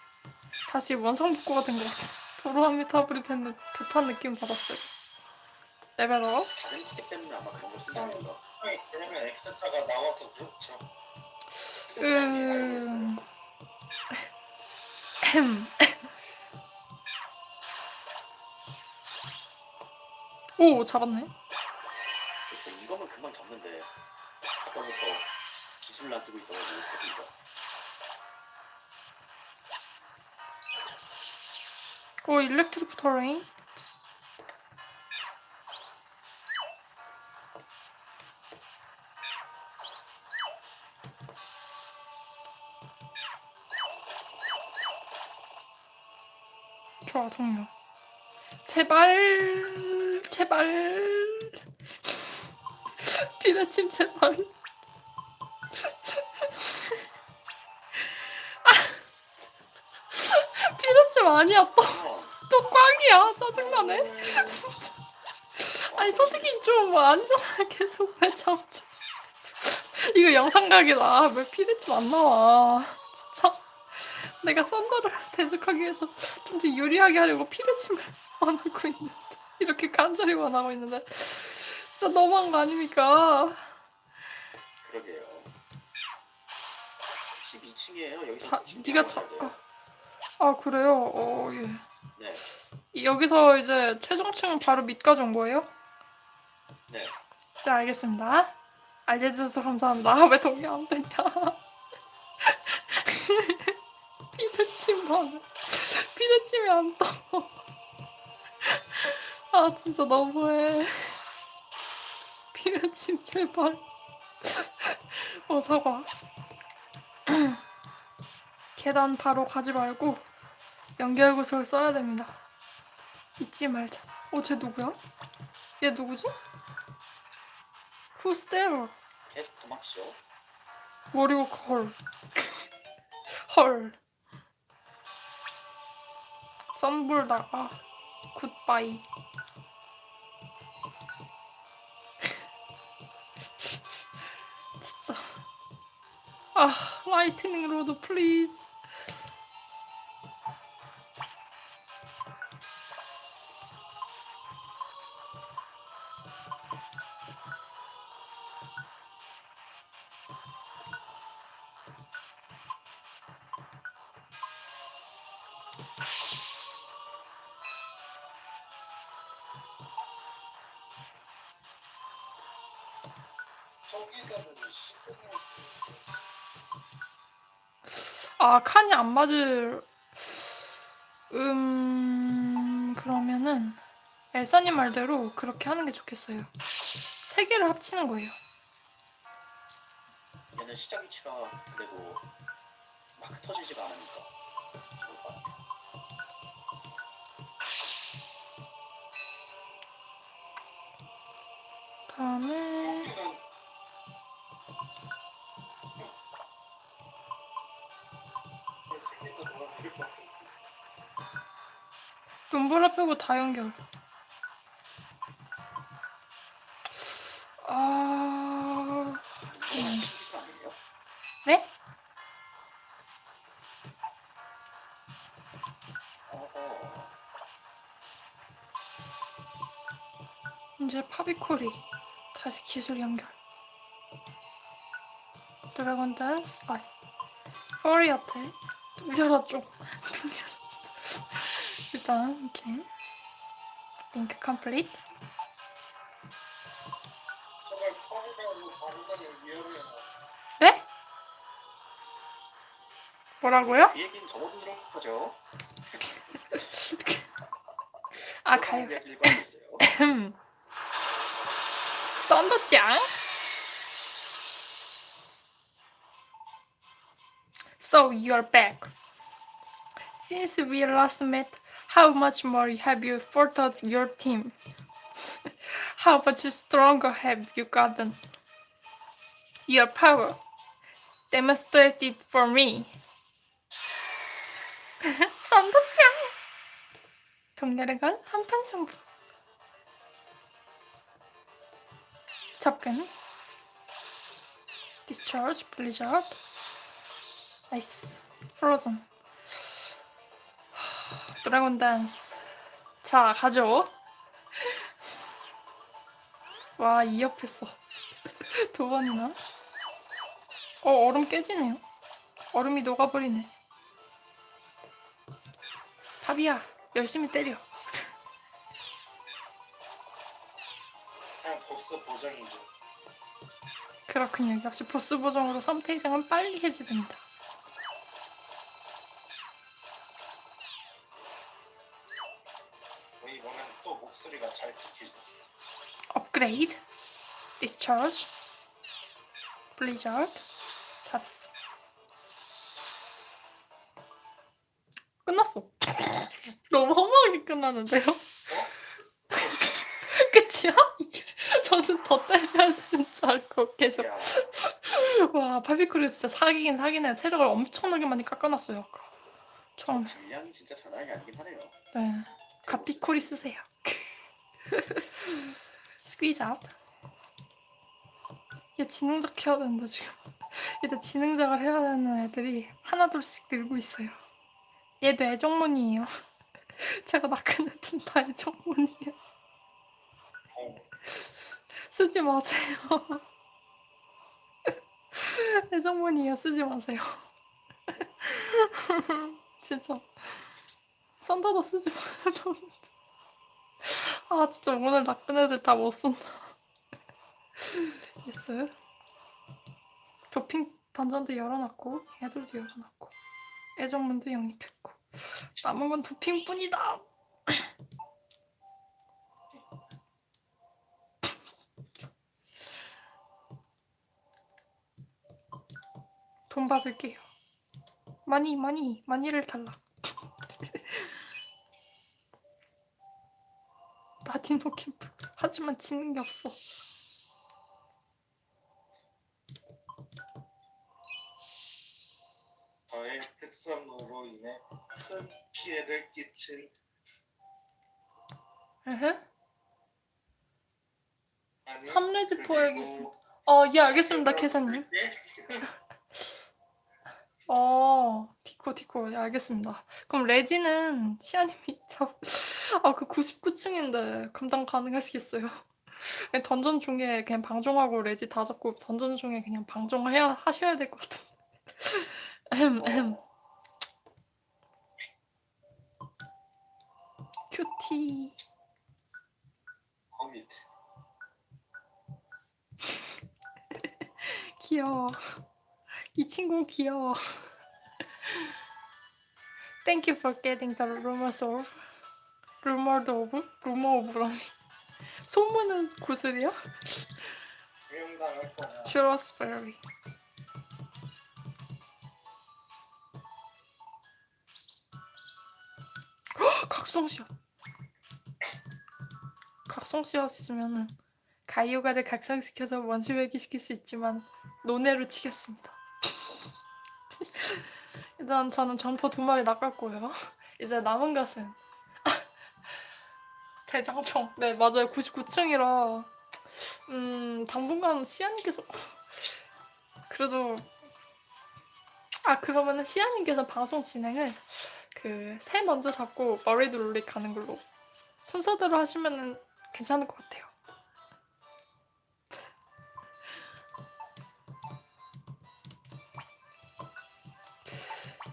다시 원상복구가 된 것 같아. 도로아미 타블이 된 듯한 느낌 받았어요. 레벨업. 음... 오 잡았네. 이거면 금방 잡는데 아까부터 기술을 안 쓰고 있어가지고 이거 오 일렉트리크 터레인. 좋아 동료. 제발 제발 비라침 제발. 아니야 또. 어, 또 꽝이야 짜증나네 아니 솔직히 좀 아니잖아 계속 왜 잡죠 이거 영상 각이다 왜 피디집 안 나와 진짜 내가 썬더를 대적하기 위해서 좀 더 유리하게 하려고 피디집을 원하고 있는데 이렇게 간절히 원하고 있는데 진짜 너무한 거 아닙니까 그러게요. 12층이에요. 여기서 자 네가 돼요. 아, 아 그래요 어 예 네, 여기서 이제 최종층은 바로 밑까지 온 거예요? 네. 네, 알겠습니다. 알려주셔서 감사합니다. 왜 동의 안 되냐? 피드침만 피드침이 안 떠. 아 진짜 너무해. 피드침 제발. 어 사과. 계단 바로 가지 말고 연결 구석을 써야 됩니다. 잊지 말자. 어, 쟤 누구야? 얘 누구지? Who's there? 계속 도망치죠. 머리가 헐. 헐. 썬불다가 굿바이. 진짜. 아, 라이트닝 로드 플리즈. 아, 칸이 안 맞을 음 그러면은 엘사님 말대로 그렇게 하는 게 좋겠어요. 세 개를 합치는 거예요. 얘는 시작 위치가 그래도 막 터지지가 않으니까. 다음에 눈보라 빼고 다 연결. 아? 네? 이제 파비콜이 다시 기술 연결. 드래곤 댄스, 아, 포리 어택. 좀. 뚫려라 좀. 일단 이렇게 링크 위험해요. 네? 뭐라고요? 그 얘기는 저번으로 하죠. 아 가요. 썬더짱. So you're back. Since we last met, how much more have you furthered your team? how much stronger have you gotten? Your power. Demonstrate it for me. 썬더짱. 동렬의 건 한판 승부. 접근. Discharge, Blizzard. Nice. Frozen. Dragon Dance. 자, 가죠. 와, 이협했어. 두 번이나. 어, 얼음 깨지네요. 얼음이 녹아버리네. 답이야. 열심히 때려. 그냥 보스 보정이죠. 그렇군요. 역시 보스 보정으로 상태 이상은 빨리 해제됩니다. 업그레이드, Discharge, Blizzard. 잘했어. 끝났어. 너무 허무하게 끝나는데요? 끝이야? 저는 더 때려야 되는 줄 알고 계속 야, 와 파비크루 진짜 사기긴 사기네 체력을 엄청나게 많이 깎아놨어요 아까 처음에 딜량이 진짜 장난이 아니긴 하네요. 네 가피콜이 쓰세요 Squeeze out 얘 지능적 해야 되는데 지금. 일단 지능적을 해야 되는 애들이 하나둘씩 늘고 있어요. 얘도 애정문이에요. 제가 낳은 애들은 다 애정문이에요. 어, 쓰지 마세요. 애정문이에요. 쓰지 마세요. 진짜. 썬더도 쓰지 마세요 아 진짜 오늘 나쁜 애들 다 못 쓴다. Yes 도핑 던전도 열어놨고 애들도 열어놨고 애정문도 영입했고. 남은 건 도핑뿐이다. 돈 받을게요. 많이 많이 많이를 달라 디노 캠프. 하지만 지는 게 없어. 저의 특성으로 인해 큰 피해를 에헤. 3레지 포획이습니다 그리고 어, 예, 알겠습니다, 캐사님. 예? 어, 디코, 디코, 예, 알겠습니다. 그럼 레지는 시아님이 잡, 아, 그 99층인데 감당 가능하시겠어요? 던전 중에 그냥 방종하고 레지 다 잡고 던전 중에 그냥 방종해야 하셔야 될 것 같은데. 엠, 엠. 큐티. 거미 귀여워. 이 친구 귀여워. Thank you for getting the rumors rumored of? rumor of라니. 소문은 구슬이야? 헉, 각성시옷. 각성시옷 있으면은 가이오가를 각성시켜서 원시회귀 시킬 수 있지만 논외로 치겠습니다. 일단 저는 점포 두 마리 낚았고요. 이제 남은 것은 대장청. 네 맞아요. 99층이라 음 당분간 시아님께서 그래도 아 그러면은 시아님께서 방송 진행을 그 새 먼저 잡고 머리도 롤릭 가는 걸로 순서대로 하시면은 괜찮을 것 같아요.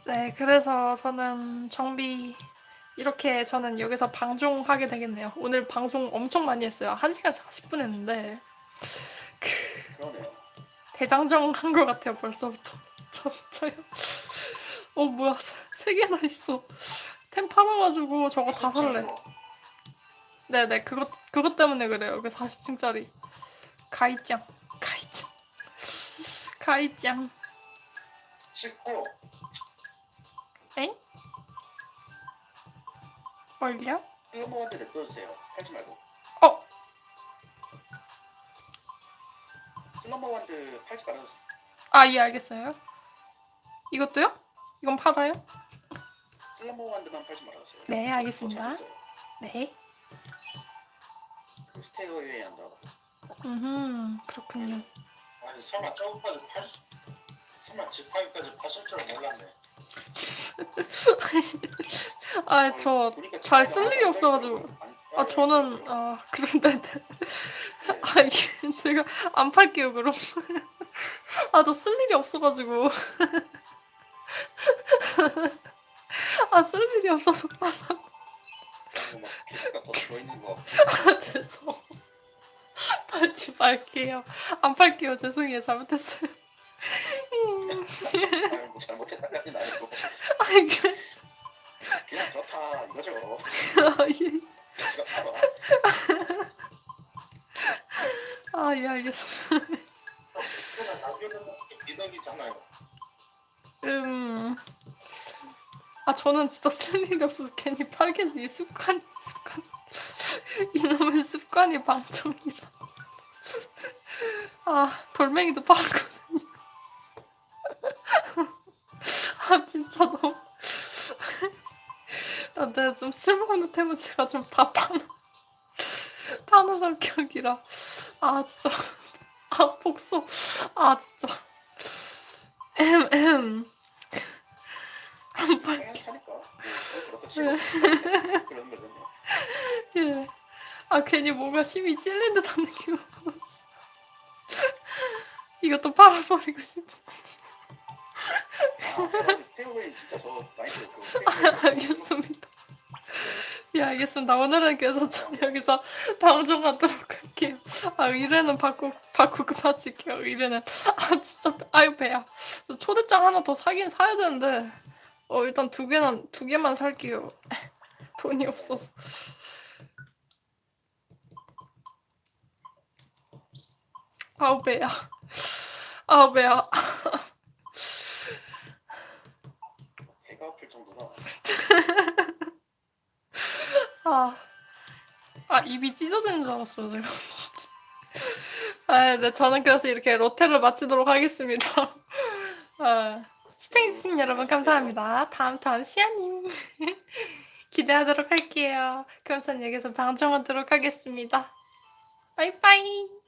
네, 그래서 저는 정비 이렇게 저는 여기서 방종하게 되겠네요. 오늘 방송 엄청 많이 했어요. 1시간 40분 했는데 그러네요. 대장정 한 것 같아요 벌써부터. 저 저요. 어 뭐야 세, 세 개나 있어. 템 팔아가지고 저거 다 살래. 네네 그것 그것 때문에 그래요. 그 40층짜리 가이짱 가이짱 가이짱. 19 엥? 뭘요? 뜨거워한테 냅둬주세요. 팔지 말고. 어 슬럼버완드 팔지 말아주세요. 아, 예, 알겠어요. 이것도요? 이건 팔아요? 슬럼버완드만 팔지 말아주세요. 네, 알겠습니다. 더 찾았어요. 네. 그 스테어웨이 한다. 음, 그렇군요. 아니 설마 저거까지 팔 수... 설마 지팡이까지 파실 줄 몰랐네 아, 저, 보니까 잘 지팡이가 쓸 일이 없어가지고. 안 아. 저는, 아, 그런데, 네. 아, 이게 제가 안 팔게요, 그럼. 아, 저 쓸 일이 없어가지고. 아, 쓸 일이 없어서 팔아. 죄송. 팔지 말게요. 안 팔게요. 죄송해요. 잘못했어요. 뭐 잘못했다까지는 아니고 아. 그냥 그렇다 이거죠 예, 미덕이잖아요 음. 아, 저는 진짜 쓸 일이 없어서 괜히 팔겠지. 습관, 습관. 이놈의 습관이 방정이라. 아, 돌멩이도 팔았거든요. 아, 진짜 너무. 아, 내가 좀 쓸모없는 템은 제가 좀 다 파는, 파는 성격이라. 아, 진짜. 아, 복수. 아, 진짜. 엠엠. 안 거죠 예. 아 괜히 뭔가 심이 찔린 듯한 느낌을 받았어. 이것도 팔아버리고 싶어. 아 스테어웨이 진짜 저 많이 들었고 아, 알겠습니다. 예 알겠습니다. 오늘은 그래서 저 여기서 방송하도록 할게요. 아 의뢰는 받고 받고 그만칠게요. 의뢰는 아 진짜 아유 배야. 저 초대장 하나 더 사긴 사야 되는데 어 일단 두 개만 두 개만 살게요. 돈이 없어서. 아우 배야. 아우 배야. 배가 아 아 입이 찢어지는 줄 알았어요 제가. 아, 네 저는 그래서 이렇게 로테를 마치도록 하겠습니다. 아, 시청해주신 여러분 감사합니다. 다음 턴 시아님 기대하도록 할게요. 그럼 전 여기서 방종하도록 하겠습니다. 빠이빠이.